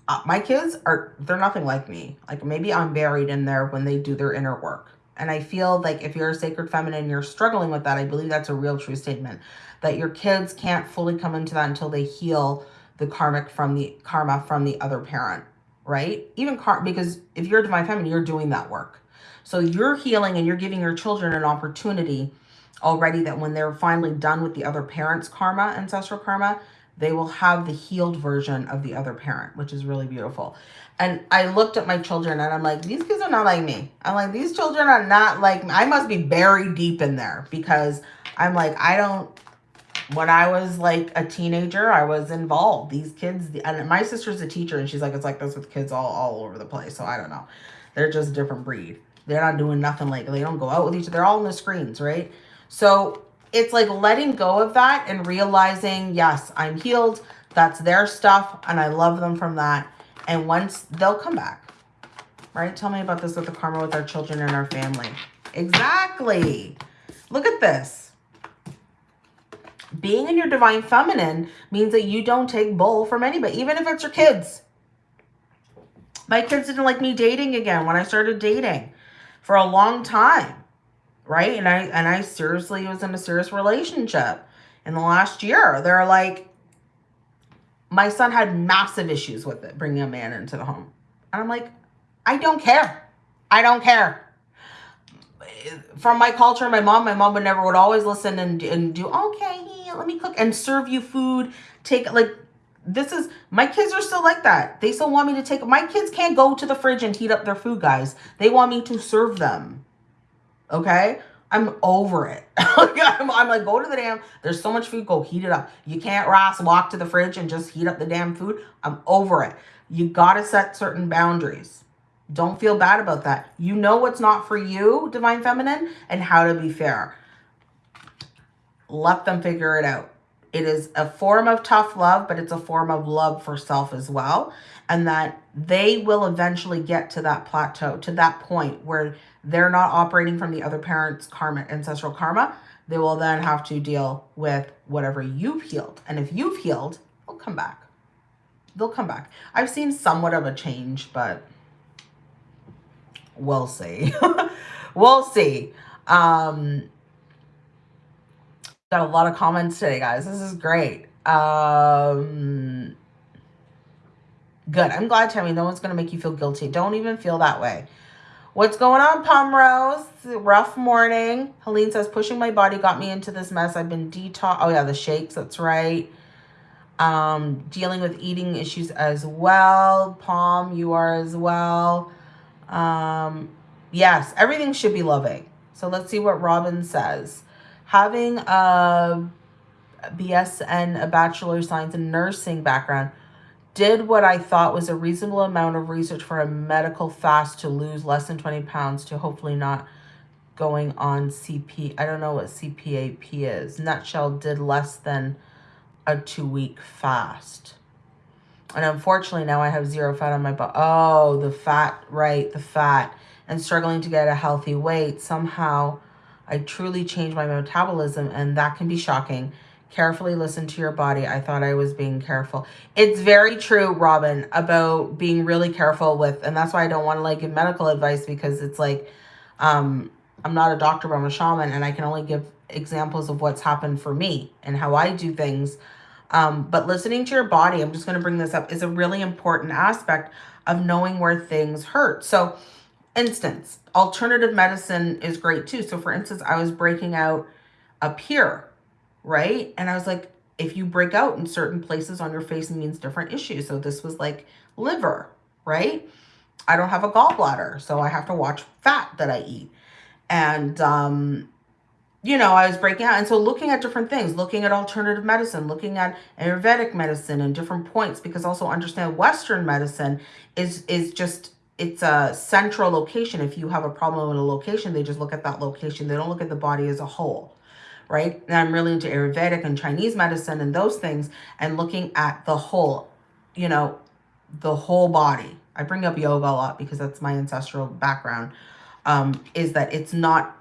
uh, my kids are, they're nothing like me. Like maybe I'm buried in there when they do their inner work. And I feel like if you're a sacred feminine, you're struggling with that. I believe that's a real true statement that your kids can't fully come into that until they heal the karmic from the karma from the other parent, right? Even car because if you're a divine feminine, you're doing that work. So you're healing and you're giving your children an opportunity already that when they're finally done with the other parent's karma, ancestral karma, they will have the healed version of the other parent, which is really beautiful. And I looked at my children and I'm like, these kids are not like me. I'm like, these children are not like me. I must be buried deep in there because I'm like, I don't, when I was like a teenager, I was involved. These kids, and my sister's a teacher and she's like, it's like this with kids all, all over the place. So I don't know. They're just a different breed. They're not doing nothing like, they don't go out with each other. They're all on the screens, right? So it's like letting go of that and realizing, yes, I'm healed. That's their stuff. And I love them from that and once they'll come back, right? Tell me about this with the karma with our children and our family. Exactly. Look at this. Being in your divine feminine means that you don't take bull from anybody, even if it's your kids. My kids didn't like me dating again when I started dating for a long time, right? And I and I seriously was in a serious relationship in the last year. They're like, my son had massive issues with it, bringing a man into the home. And I'm like, I don't care. I don't care. From my culture, my mom, my mom would never, would always listen and, and do, okay, let me cook and serve you food. Take, like, this is, my kids are still like that. They still want me to take, my kids can't go to the fridge and heat up their food, guys. They want me to serve them. Okay? I'm over it. I'm, I'm, like, go to the damn, there's so much food, go heat it up. You can't, Ross, walk to the fridge and just heat up the damn food. I'm over it. You got to set certain boundaries. Don't feel bad about that. You know what's not for you, Divine Feminine, and how to be fair. Let them figure it out. It is a form of tough love, but it's a form of love for self as well. And that they will eventually get to that plateau, to that point where they're not operating from the other parent's karma, ancestral karma. They will then have to deal with whatever you've healed. And if you've healed, they'll come back. They'll come back. I've seen somewhat of a change, but we'll see. we'll see. Um, got a lot of comments today, guys. This is great. Um, good. I'm glad, Tammy. No one's going to make you feel guilty. Don't even feel that way. What's going on, Pomrose? Rough morning. Helene says, pushing my body got me into this mess. I've been detox. Oh, yeah, the shakes. That's right. Um, dealing with eating issues as well. Palm, you are as well. Um, yes, everything should be loving. So let's see what Robin says having a BS and a Bachelor of Science in Nursing background did what I thought was a reasonable amount of research for a medical fast to lose less than 20 pounds to hopefully not going on CP. I don't know what CPAP is. Nutshell did less than a two week fast. And unfortunately now I have zero fat on my butt. Oh, the fat, right, the fat. And struggling to get a healthy weight. Somehow I truly changed my metabolism and that can be shocking carefully listen to your body. I thought I was being careful. It's very true, Robin, about being really careful with, and that's why I don't want to like give medical advice because it's like, um, I'm not a doctor, but I'm a shaman and I can only give examples of what's happened for me and how I do things. Um, but listening to your body, I'm just going to bring this up, is a really important aspect of knowing where things hurt. So instance, alternative medicine is great too. So for instance, I was breaking out up here right? And I was like, if you break out in certain places on your face, it means different issues. So this was like liver, right? I don't have a gallbladder, so I have to watch fat that I eat. And, um, you know, I was breaking out. And so looking at different things, looking at alternative medicine, looking at Ayurvedic medicine and different points, because also understand Western medicine is, is just, it's a central location. If you have a problem in a location, they just look at that location. They don't look at the body as a whole right? And I'm really into Ayurvedic and Chinese medicine and those things and looking at the whole, you know, the whole body. I bring up yoga a lot because that's my ancestral background, um, is that it's not,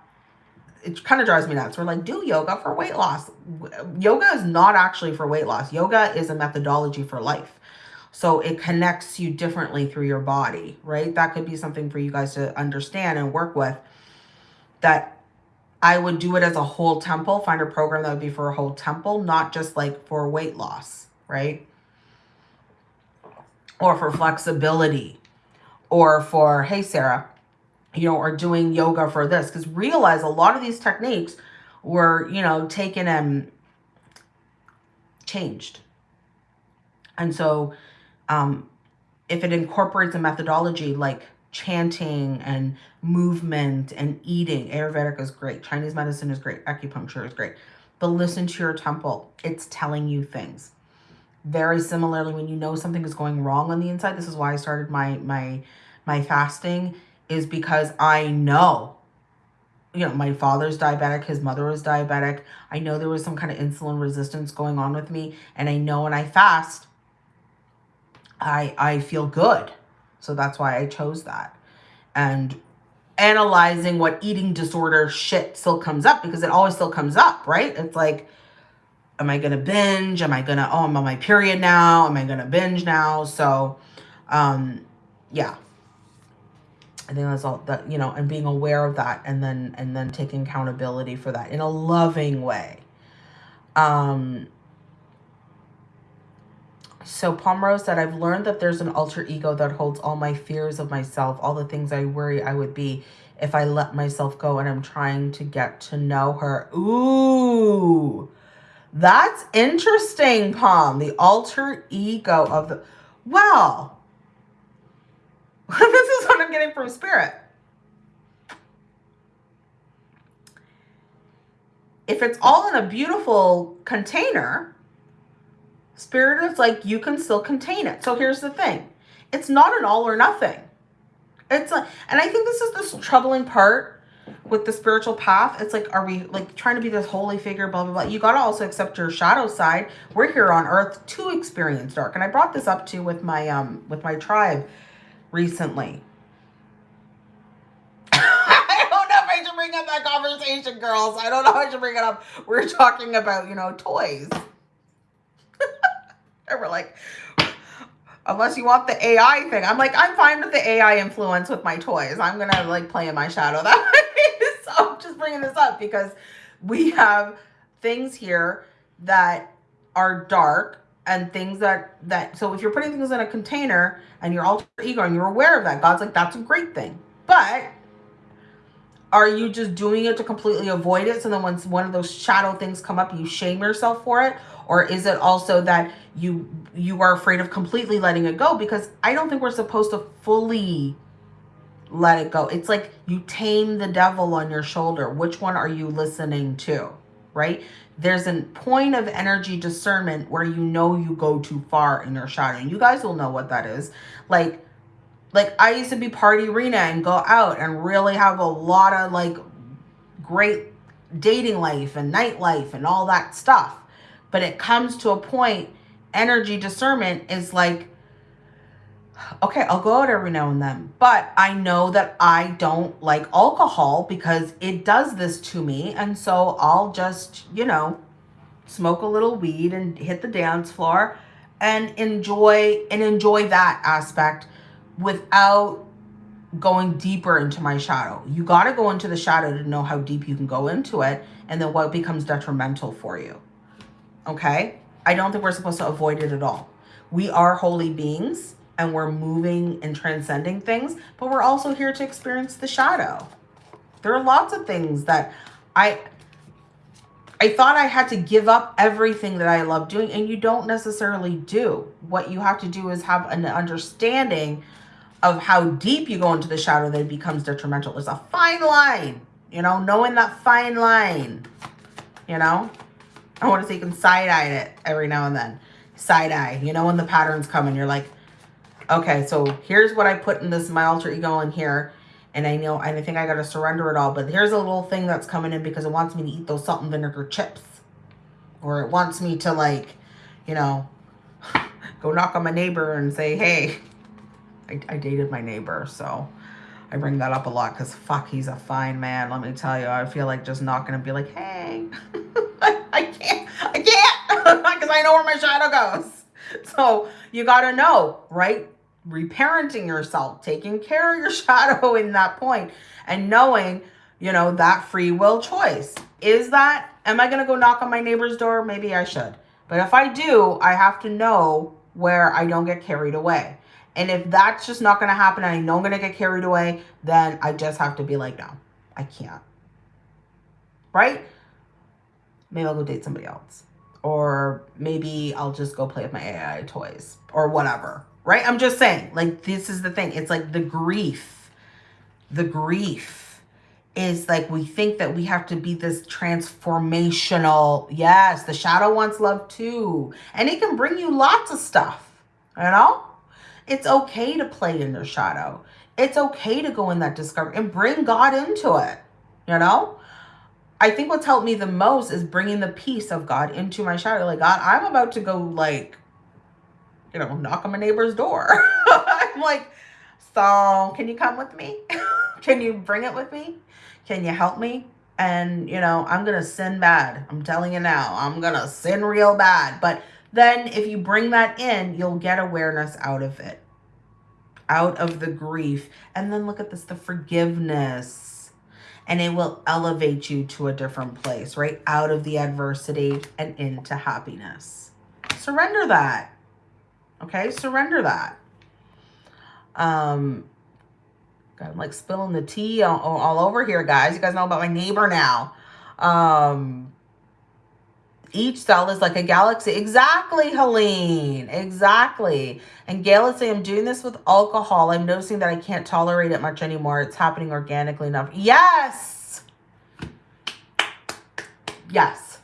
it kind of drives me nuts. We're like, do yoga for weight loss. Yoga is not actually for weight loss. Yoga is a methodology for life. So it connects you differently through your body, right? That could be something for you guys to understand and work with that I would do it as a whole temple, find a program that would be for a whole temple, not just like for weight loss, right? Or for flexibility or for, hey, Sarah, you know, or doing yoga for this. Because realize a lot of these techniques were, you know, taken and changed. And so um, if it incorporates a methodology like chanting and movement and eating. Ayurvedic is great. Chinese medicine is great. Acupuncture is great. But listen to your temple. It's telling you things. Very similarly, when you know something is going wrong on the inside, this is why I started my my my fasting, is because I know, you know, my father's diabetic, his mother was diabetic. I know there was some kind of insulin resistance going on with me. And I know when I fast, I I feel good. So that's why I chose that. And analyzing what eating disorder shit still comes up because it always still comes up, right? It's like, am I going to binge? Am I going to, oh, I'm on my period now. Am I going to binge now? So, um, yeah. I think that's all that, you know, and being aware of that and then, and then taking accountability for that in a loving way. Um, so Pomerose said, I've learned that there's an alter ego that holds all my fears of myself, all the things I worry I would be if I let myself go and I'm trying to get to know her. Ooh, that's interesting, Palm. The alter ego of the, well, this is what I'm getting from spirit. If it's all in a beautiful container, Spirit is like, you can still contain it. So here's the thing. It's not an all or nothing. It's like, and I think this is this troubling part with the spiritual path. It's like, are we like trying to be this holy figure, blah, blah, blah. You got to also accept your shadow side. We're here on earth to experience dark. And I brought this up too with my, um, with my tribe recently. I don't know if I should bring up that conversation, girls. I don't know I should bring it up. We're talking about, you know, toys. And we're like, unless you want the AI thing. I'm like, I'm fine with the AI influence with my toys. I'm going to like play in my shadow that way. so I'm just bringing this up because we have things here that are dark and things that, that, so if you're putting things in a container and you're alter ego and you're aware of that, God's like, that's a great thing. But are you just doing it to completely avoid it? So then once one of those shadow things come up, you shame yourself for it? Or is it also that you you are afraid of completely letting it go? Because I don't think we're supposed to fully let it go. It's like you tame the devil on your shoulder. Which one are you listening to? Right? there's a point of energy discernment where you know you go too far in your shadow. And you guys will know what that is. Like, like I used to be party arena and go out and really have a lot of like great dating life and nightlife and all that stuff. But it comes to a point, energy discernment is like, okay, I'll go out every now and then, but I know that I don't like alcohol because it does this to me. And so I'll just, you know, smoke a little weed and hit the dance floor and enjoy and enjoy that aspect without going deeper into my shadow. You got to go into the shadow to know how deep you can go into it and then what becomes detrimental for you. Okay? I don't think we're supposed to avoid it at all. We are holy beings and we're moving and transcending things, but we're also here to experience the shadow. There are lots of things that I I thought I had to give up everything that I love doing and you don't necessarily do. What you have to do is have an understanding of how deep you go into the shadow that it becomes detrimental. There's a fine line, you know, knowing that fine line, you know. I want to say you can side-eye it every now and then. Side-eye, you know when the patterns come and you're like, okay, so here's what I put in this, my alter ego in here. And I know, and I think I got to surrender it all. But here's a little thing that's coming in because it wants me to eat those salt and vinegar chips. Or it wants me to like, you know, go knock on my neighbor and say, hey, I, I dated my neighbor. So I bring that up a lot because fuck, he's a fine man. Let me tell you, I feel like just not going to be like, hey, I can't, I can't because I know where my shadow goes. So you got to know, right? reparenting yourself, taking care of your shadow in that point and knowing, you know, that free will choice. Is that, am I going to go knock on my neighbor's door? Maybe I should. But if I do, I have to know where I don't get carried away. And if that's just not going to happen and I know I'm going to get carried away, then I just have to be like, no, I can't. Right? Maybe I'll go date somebody else. Or maybe I'll just go play with my AI toys or whatever right? I'm just saying, like, this is the thing. It's like the grief, the grief is like we think that we have to be this transformational. Yes, the shadow wants love too. And it can bring you lots of stuff, you know? It's okay to play in your shadow. It's okay to go in that discovery and bring God into it, you know? I think what's helped me the most is bringing the peace of God into my shadow. Like, God, I'm about to go, like, you know, knock on my neighbor's door. I'm like, so can you come with me? can you bring it with me? Can you help me? And, you know, I'm going to sin bad. I'm telling you now, I'm going to sin real bad. But then if you bring that in, you'll get awareness out of it, out of the grief. And then look at this, the forgiveness. And it will elevate you to a different place, right? Out of the adversity and into happiness. Surrender that. Okay, surrender that. Um, God, I'm like spilling the tea all, all over here, guys. You guys know about my neighbor now. Um, each cell is like a galaxy. Exactly, Helene. Exactly. And Gail is saying, I'm doing this with alcohol. I'm noticing that I can't tolerate it much anymore. It's happening organically enough. Yes. Yes.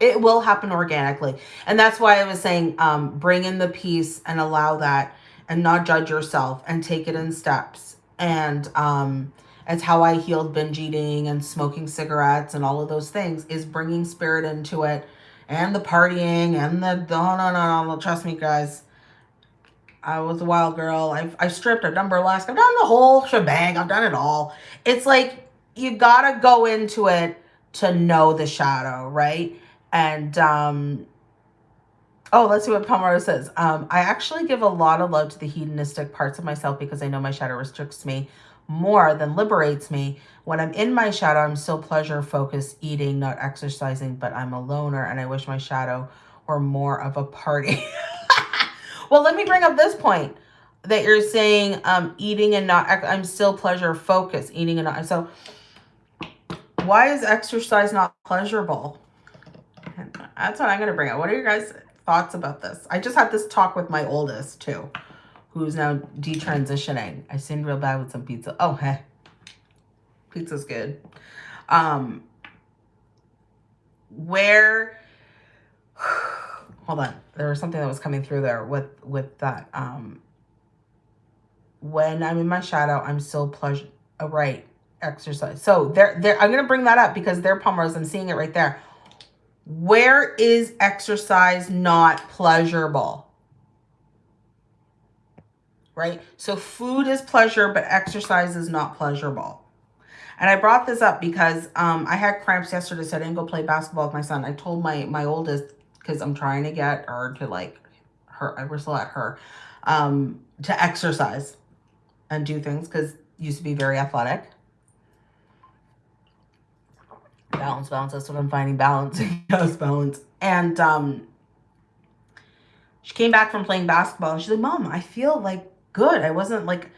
It will happen organically. And that's why I was saying um, bring in the peace and allow that and not judge yourself and take it in steps. And um, it's how I healed binge eating and smoking cigarettes and all of those things is bringing spirit into it and the partying and the, no, no, no, no, trust me guys. I was a wild girl. I've, I've stripped, I've done burlesque, I've done the whole shebang. I've done it all. It's like, you gotta go into it to know the shadow, right? And, um, oh, let's see what Palmaro says. Um, I actually give a lot of love to the hedonistic parts of myself because I know my shadow restricts me more than liberates me. When I'm in my shadow, I'm still pleasure focused, eating, not exercising, but I'm a loner and I wish my shadow were more of a party. well, let me bring up this point that you're saying um, eating and not, I'm still pleasure focused, eating and not, so why is exercise not pleasurable? That's what I'm going to bring up. What are your guys' thoughts about this? I just had this talk with my oldest, too, who's now detransitioning. I seemed real bad with some pizza. Oh, hey. Pizza's good. Um, where hold on. There was something that was coming through there with with that um when i'm in my shadow i'm still pleasure oh, right exercise. So there there i'm gonna bring that up because they're Pomrose i'm seeing it right there. Where is exercise not pleasurable? Right? So food is pleasure but exercise is not pleasurable and I brought this up because um, I had cramps yesterday, so I didn't go play basketball with my son. I told my, my oldest, because I'm trying to get her to like, her, I whistle at her, um, to exercise and do things because used to be very athletic. Balance, balance, that's what I'm finding, balance, yes, balance. And um, she came back from playing basketball and she's like, Mom, I feel like good. I wasn't like,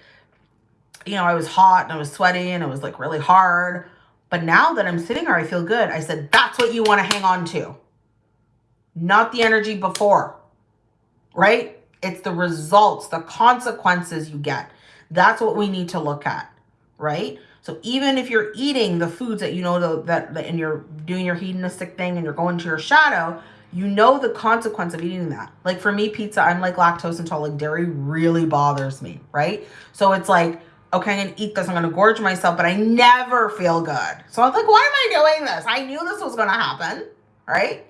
you know, I was hot and I was sweaty and it was like really hard. But now that I'm sitting here, I feel good. I said, that's what you want to hang on to. Not the energy before, right? It's the results, the consequences you get. That's what we need to look at, right? So even if you're eating the foods that you know that, that and you're doing your hedonistic thing and you're going to your shadow, you know the consequence of eating that. Like for me, pizza, I'm like lactose intolerant. Dairy really bothers me, right? So it's like okay, to eat this. I'm going to gorge myself, but I never feel good. So I was like, why am I doing this? I knew this was going to happen, right?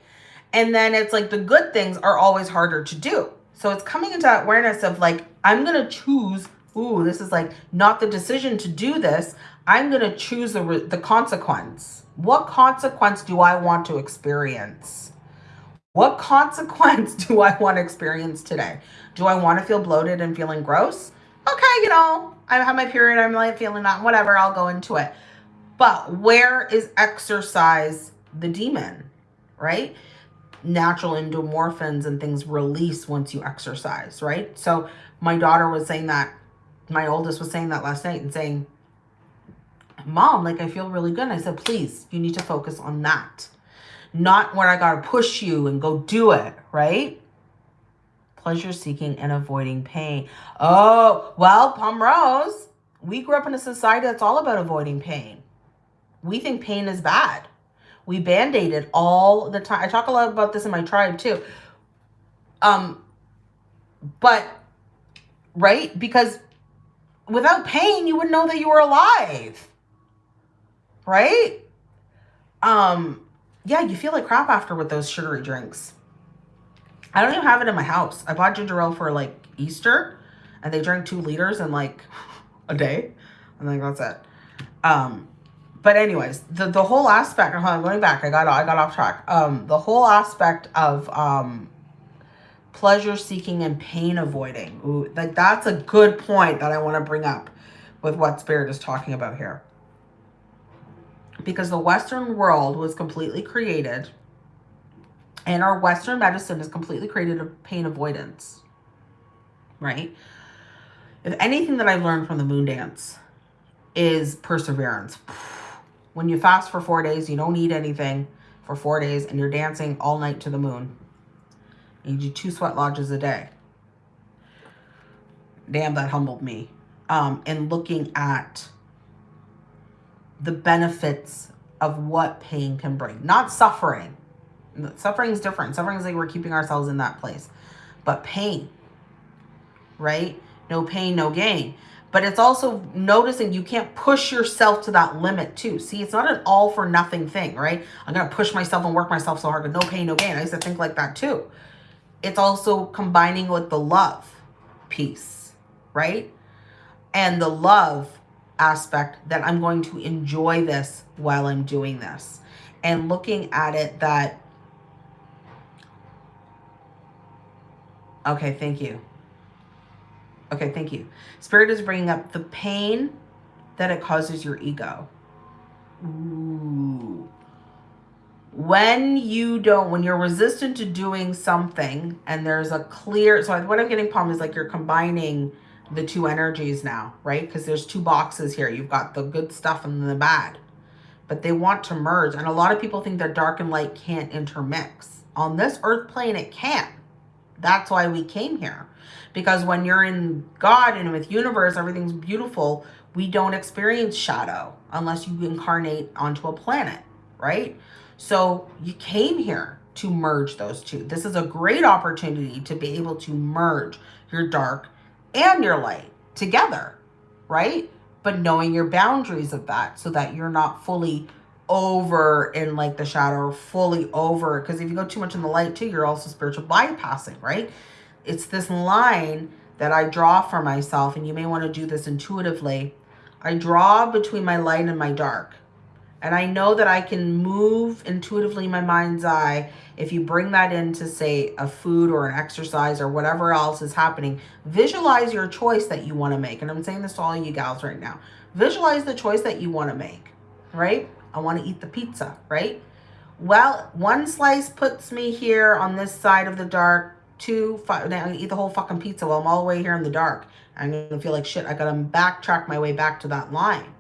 And then it's like the good things are always harder to do. So it's coming into that awareness of like, I'm going to choose, ooh, this is like not the decision to do this. I'm going to choose the, the consequence. What consequence do I want to experience? What consequence do I want to experience today? Do I want to feel bloated and feeling gross? Okay, you know, I have my period, I'm like feeling that, whatever, I'll go into it. But where is exercise the demon, right? Natural endorphins and things release once you exercise, right? So my daughter was saying that, my oldest was saying that last night and saying, Mom, like I feel really good. And I said, please, you need to focus on that. Not where I gotta push you and go do it, right? Pleasure seeking and avoiding pain. Oh, well, Palm Rose, we grew up in a society that's all about avoiding pain. We think pain is bad. We band-aid it all the time. I talk a lot about this in my tribe too. Um, but, right? Because without pain, you wouldn't know that you were alive. Right? Um, yeah, you feel like crap after with those sugary drinks. I don't even have it in my house. I bought ginger ale for like Easter and they drank two liters in like a day. And like that's it. Um, but anyways, the, the whole aspect, on, going back, I got I got off track. Um, the whole aspect of um pleasure seeking and pain avoiding. Ooh, like that's a good point that I want to bring up with what spirit is talking about here. Because the Western world was completely created and our Western medicine is completely created of pain avoidance, right? If anything that I've learned from the moon dance is perseverance. When you fast for four days, you don't eat anything for four days, and you're dancing all night to the moon. You do two sweat lodges a day. Damn, that humbled me. Um, and looking at the benefits of what pain can bring. Not suffering, Suffering is different. Suffering is like we're keeping ourselves in that place. But pain, right? No pain, no gain. But it's also noticing you can't push yourself to that limit too. See, it's not an all for nothing thing, right? I'm going to push myself and work myself so hard, but no pain, no gain. I used to think like that too. It's also combining with the love piece, right? And the love aspect that I'm going to enjoy this while I'm doing this. And looking at it that Okay, thank you. Okay, thank you. Spirit is bringing up the pain that it causes your ego. Ooh. When you don't, when you're resistant to doing something and there's a clear, so what I'm getting, Palm, is like you're combining the two energies now, right? Because there's two boxes here. You've got the good stuff and the bad. But they want to merge. And a lot of people think that dark and light can't intermix. On this earth plane, it can. That's why we came here. Because when you're in God and with universe, everything's beautiful. We don't experience shadow unless you incarnate onto a planet, right? So you came here to merge those two. This is a great opportunity to be able to merge your dark and your light together, right? But knowing your boundaries of that so that you're not fully over in like the shadow fully over because if you go too much in the light too you're also spiritual bypassing right it's this line that i draw for myself and you may want to do this intuitively i draw between my light and my dark and I know that I can move intuitively in my mind's eye if you bring that into, say, a food or an exercise or whatever else is happening. Visualize your choice that you want to make. And I'm saying this to all you gals right now. Visualize the choice that you want to make, right? I want to eat the pizza, right? Well, one slice puts me here on this side of the dark. Two, five, now I eat the whole fucking pizza while I'm all the way here in the dark. I'm going to feel like shit. I got to backtrack my way back to that line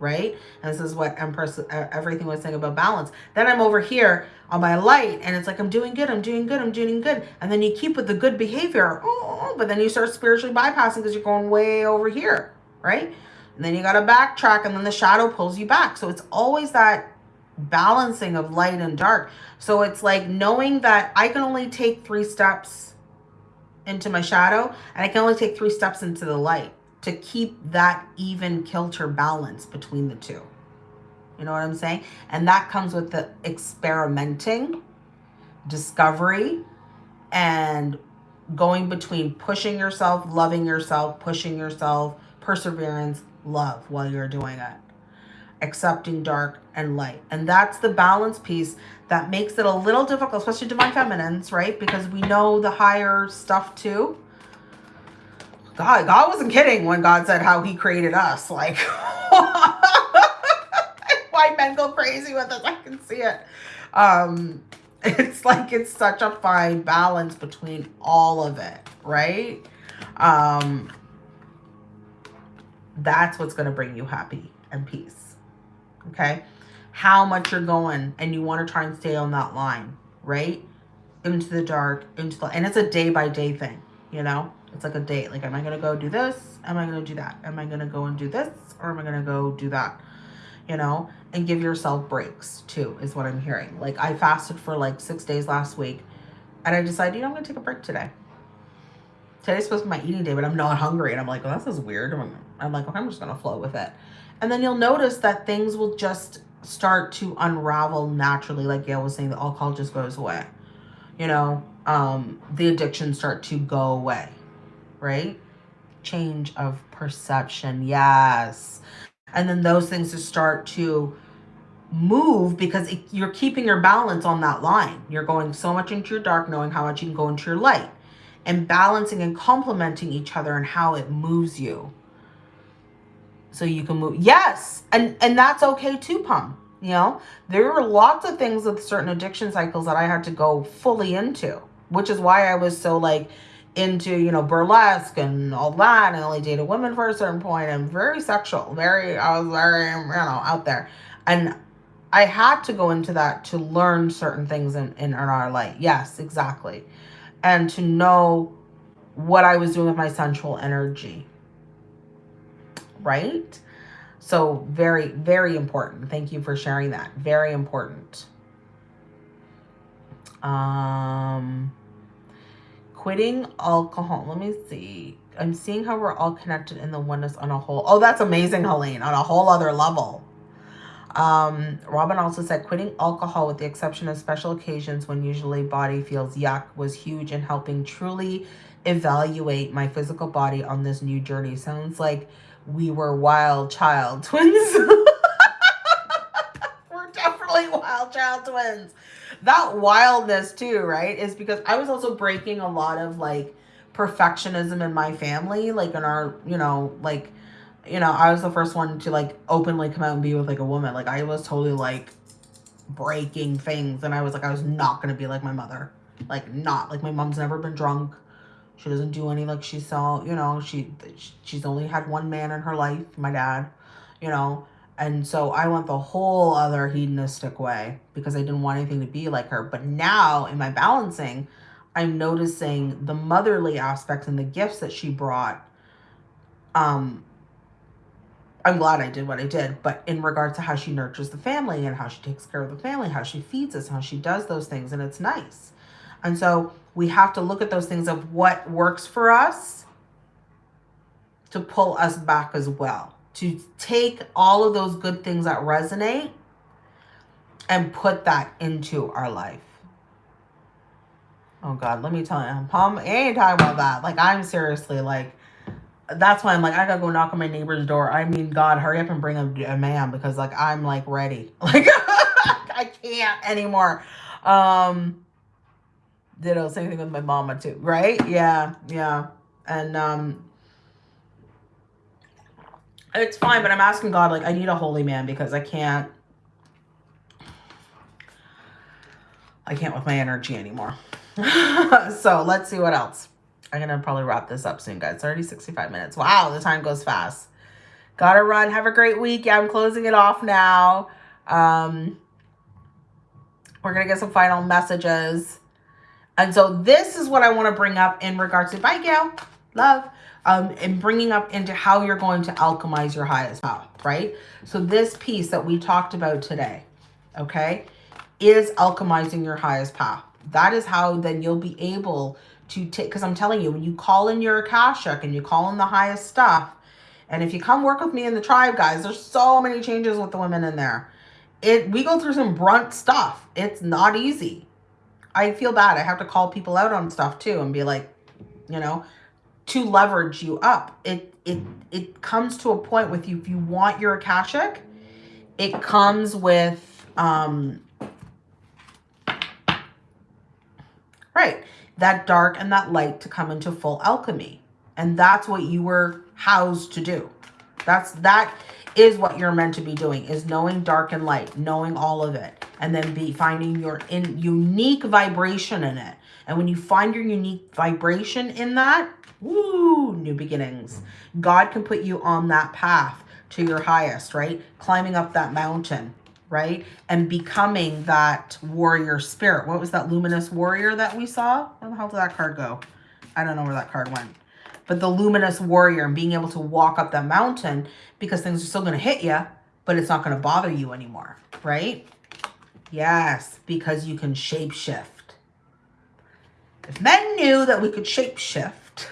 right? And this is what Empress, everything was saying about balance. Then I'm over here on my light and it's like, I'm doing good, I'm doing good, I'm doing good. And then you keep with the good behavior, oh, oh, oh but then you start spiritually bypassing because you're going way over here, right? And then you got to backtrack and then the shadow pulls you back. So it's always that balancing of light and dark. So it's like knowing that I can only take three steps into my shadow and I can only take three steps into the light to keep that even kilter balance between the two. You know what I'm saying? And that comes with the experimenting, discovery, and going between pushing yourself, loving yourself, pushing yourself, perseverance, love while you're doing it. Accepting dark and light. And that's the balance piece that makes it a little difficult, especially divine feminines, right? Because we know the higher stuff too God, God wasn't kidding when God said how he created us. Like, why men go crazy with us. I can see it. Um, it's like it's such a fine balance between all of it, right? Um, that's what's going to bring you happy and peace. Okay? How much you're going and you want to try and stay on that line, right? Into the dark, into the, and it's a day by day thing, you know? It's like a date. Like, am I going to go do this? Am I going to do that? Am I going to go and do this? Or am I going to go do that? You know, and give yourself breaks too, is what I'm hearing. Like, I fasted for like six days last week and I decided, you know, I'm going to take a break today. Today's supposed to be my eating day, but I'm not hungry. And I'm like, well, this is weird. I'm, I'm like, okay, I'm just going to flow with it. And then you'll notice that things will just start to unravel naturally. Like Gail was saying, the alcohol just goes away. You know, um, the addictions start to go away right? Change of perception. Yes. And then those things just start to move because it, you're keeping your balance on that line. You're going so much into your dark, knowing how much you can go into your light and balancing and complementing each other and how it moves you. So you can move. Yes. And, and that's okay too, Pum. You know, there were lots of things with certain addiction cycles that I had to go fully into, which is why I was so like, into, you know, burlesque and all that. And I only dated women for a certain point. I'm very sexual, very, I was very, you know, out there. And I had to go into that to learn certain things in, in, in our life. Yes, exactly. And to know what I was doing with my sensual energy. Right? So very, very important. Thank you for sharing that. Very important. Um, quitting alcohol. Let me see. I'm seeing how we're all connected in the oneness on a whole. Oh, that's amazing, Helene, on a whole other level. Um, Robin also said quitting alcohol with the exception of special occasions when usually body feels yuck was huge in helping truly evaluate my physical body on this new journey. Sounds like we were wild child twins. we're definitely wild child twins that wildness too, right? Is because I was also breaking a lot of like perfectionism in my family, like in our, you know, like, you know, I was the first one to like openly come out and be with like a woman. Like I was totally like breaking things and I was like, I was not going to be like my mother. Like not like my mom's never been drunk. She doesn't do any like she saw, you know, she she's only had one man in her life, my dad, you know, and so I went the whole other hedonistic way because I didn't want anything to be like her. But now in my balancing, I'm noticing the motherly aspects and the gifts that she brought um, I'm glad I did what I did. But in regards to how she nurtures the family and how she takes care of the family, how she feeds us, how she does those things, and it's nice. And so we have to look at those things of what works for us to pull us back as well. To take all of those good things that resonate and put that into our life. Oh God, let me tell you, I'm Palm ain't talking about that. Like I'm seriously like, that's why I'm like, I gotta go knock on my neighbor's door. I mean, God, hurry up and bring a, a man because like I'm like ready. Like I can't anymore. Um, ditto, same thing with my mama too, right? Yeah, yeah. And um it's fine, but I'm asking God, like, I need a holy man because I can't I can't with my energy anymore. so let's see what else. I'm to probably wrap this up soon, guys. It's already 65 minutes. Wow, the time goes fast. Gotta run. Have a great week. Yeah, I'm closing it off now. Um, we're to get some final messages. And so this is what I want to bring up in regards to, bye, Gail. Love. Um, and bringing up into how you're going to alchemize your highest power, right? So this piece that we talked about today, okay, is alchemizing your highest path. That is how then you'll be able to take, because I'm telling you, when you call in your Akashic and you call in the highest stuff, and if you come work with me in the tribe, guys, there's so many changes with the women in there. It We go through some brunt stuff. It's not easy. I feel bad. I have to call people out on stuff too and be like, you know, to leverage you up. It it it comes to a point with you if you want your Akashic, it comes with um right, that dark and that light to come into full alchemy. And that's what you were housed to do. That's that is what you're meant to be doing is knowing dark and light, knowing all of it, and then be finding your in unique vibration in it. And when you find your unique vibration in that, woo, new beginnings. God can put you on that path to your highest, right? Climbing up that mountain, right? And becoming that warrior spirit. What was that luminous warrior that we saw? Where the hell did that card go? I don't know where that card went. But the luminous warrior and being able to walk up that mountain because things are still going to hit you, but it's not going to bother you anymore, right? Yes, because you can shapeshift. If men knew that we could shapeshift,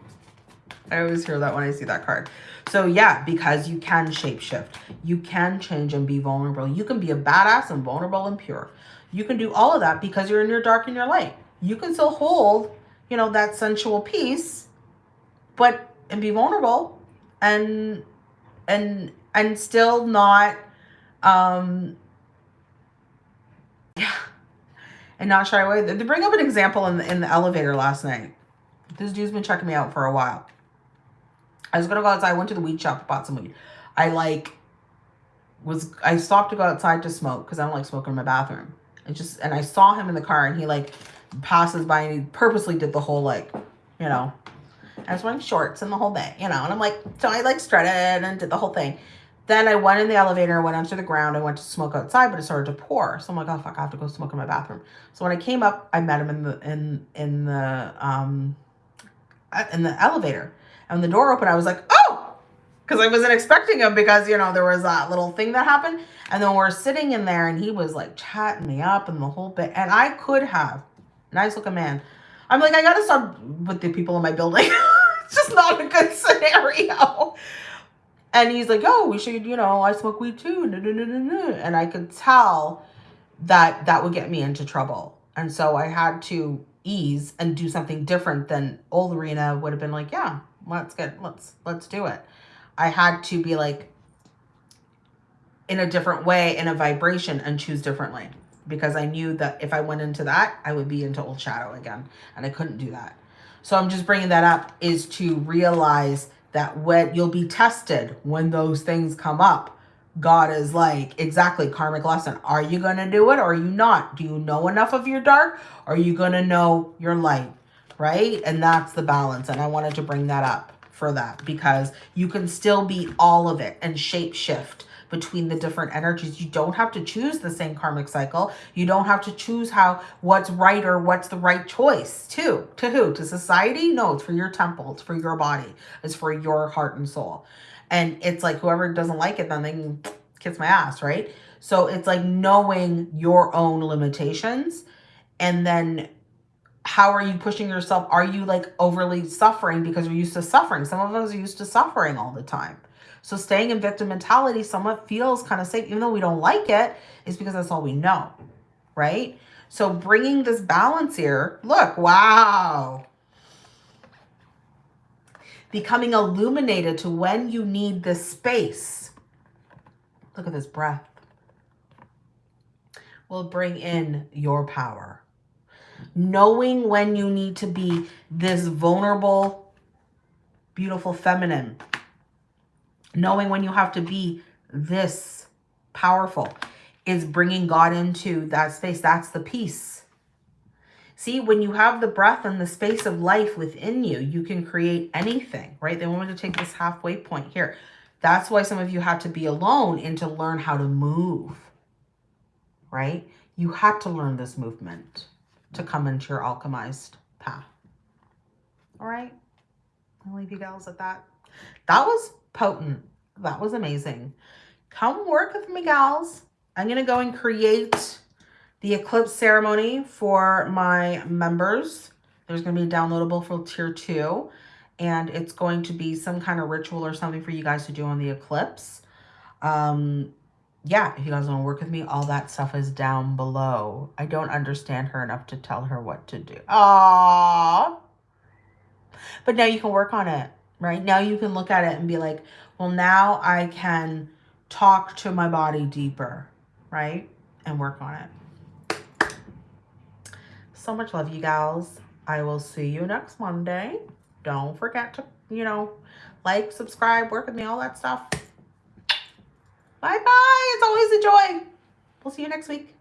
I always hear that when I see that card. So yeah, because you can shapeshift. You can change and be vulnerable. You can be a badass and vulnerable and pure. You can do all of that because you're in your dark and your light. You can still hold, you know, that sensual piece, but and be vulnerable and and and still not um yeah and not shy away. To bring up an example in the in the elevator last night. This dude's been checking me out for a while. I was gonna go outside. I went to the weed shop, bought some weed. I like was I stopped to go outside to smoke because I don't like smoking in my bathroom. And just and I saw him in the car and he like passes by and he purposely did the whole like, you know, I was wearing shorts and the whole thing, you know, and I'm like, so I like strutted and did the whole thing. Then I went in the elevator, went onto the ground, I went to smoke outside, but it started to pour. So I'm like, oh fuck, I have to go smoke in my bathroom. So when I came up, I met him in the in in the um in the elevator. And the door opened, I was like, oh, because I wasn't expecting him because, you know, there was that little thing that happened. And then we're sitting in there and he was like chatting me up and the whole bit. And I could have, nice looking man. I'm like, I got to stop with the people in my building. it's just not a good scenario. And he's like, oh, we should, you know, I smoke weed too. And I could tell that that would get me into trouble. And so I had to ease and do something different than old Rena would have been like, yeah, let's get let's let's do it i had to be like in a different way in a vibration and choose differently because i knew that if i went into that i would be into old shadow again and i couldn't do that so i'm just bringing that up is to realize that when you'll be tested when those things come up. God is like exactly karmic lesson. Are you going to do it or are you not? Do you know enough of your dark? Or are you going to know your light? Right? And that's the balance. And I wanted to bring that up for that because you can still be all of it and shape shift between the different energies. You don't have to choose the same karmic cycle. You don't have to choose how what's right or what's the right choice to. To who? To society? No, it's for your temple. It's for your body. It's for your heart and soul. And it's like whoever doesn't like it, then they can kiss my ass, right? So it's like knowing your own limitations and then how are you pushing yourself? Are you like overly suffering because you're used to suffering? Some of us are used to suffering all the time. So staying in victim mentality somewhat feels kind of safe, even though we don't like it, is because that's all we know, right? So bringing this balance here, look, wow. Becoming illuminated to when you need this space. Look at this breath. Will bring in your power. Knowing when you need to be this vulnerable, beautiful feminine knowing when you have to be this powerful is bringing God into that space. That's the peace. See, when you have the breath and the space of life within you, you can create anything, right? They want me to take this halfway point here. That's why some of you had to be alone and to learn how to move, right? You had to learn this movement to come into your alchemized path. All right? I'll leave you gals at that. That was potent. That was amazing. Come work with me, gals. I'm going to go and create the eclipse ceremony for my members. There's going to be downloadable for tier two. And it's going to be some kind of ritual or something for you guys to do on the eclipse. Um, yeah, if you guys want to work with me, all that stuff is down below. I don't understand her enough to tell her what to do. Aww. But now you can work on it right? Now you can look at it and be like, well, now I can talk to my body deeper, right? And work on it. So much love, you gals. I will see you next Monday. Don't forget to, you know, like, subscribe, work with me, all that stuff. Bye-bye. It's always a joy. We'll see you next week.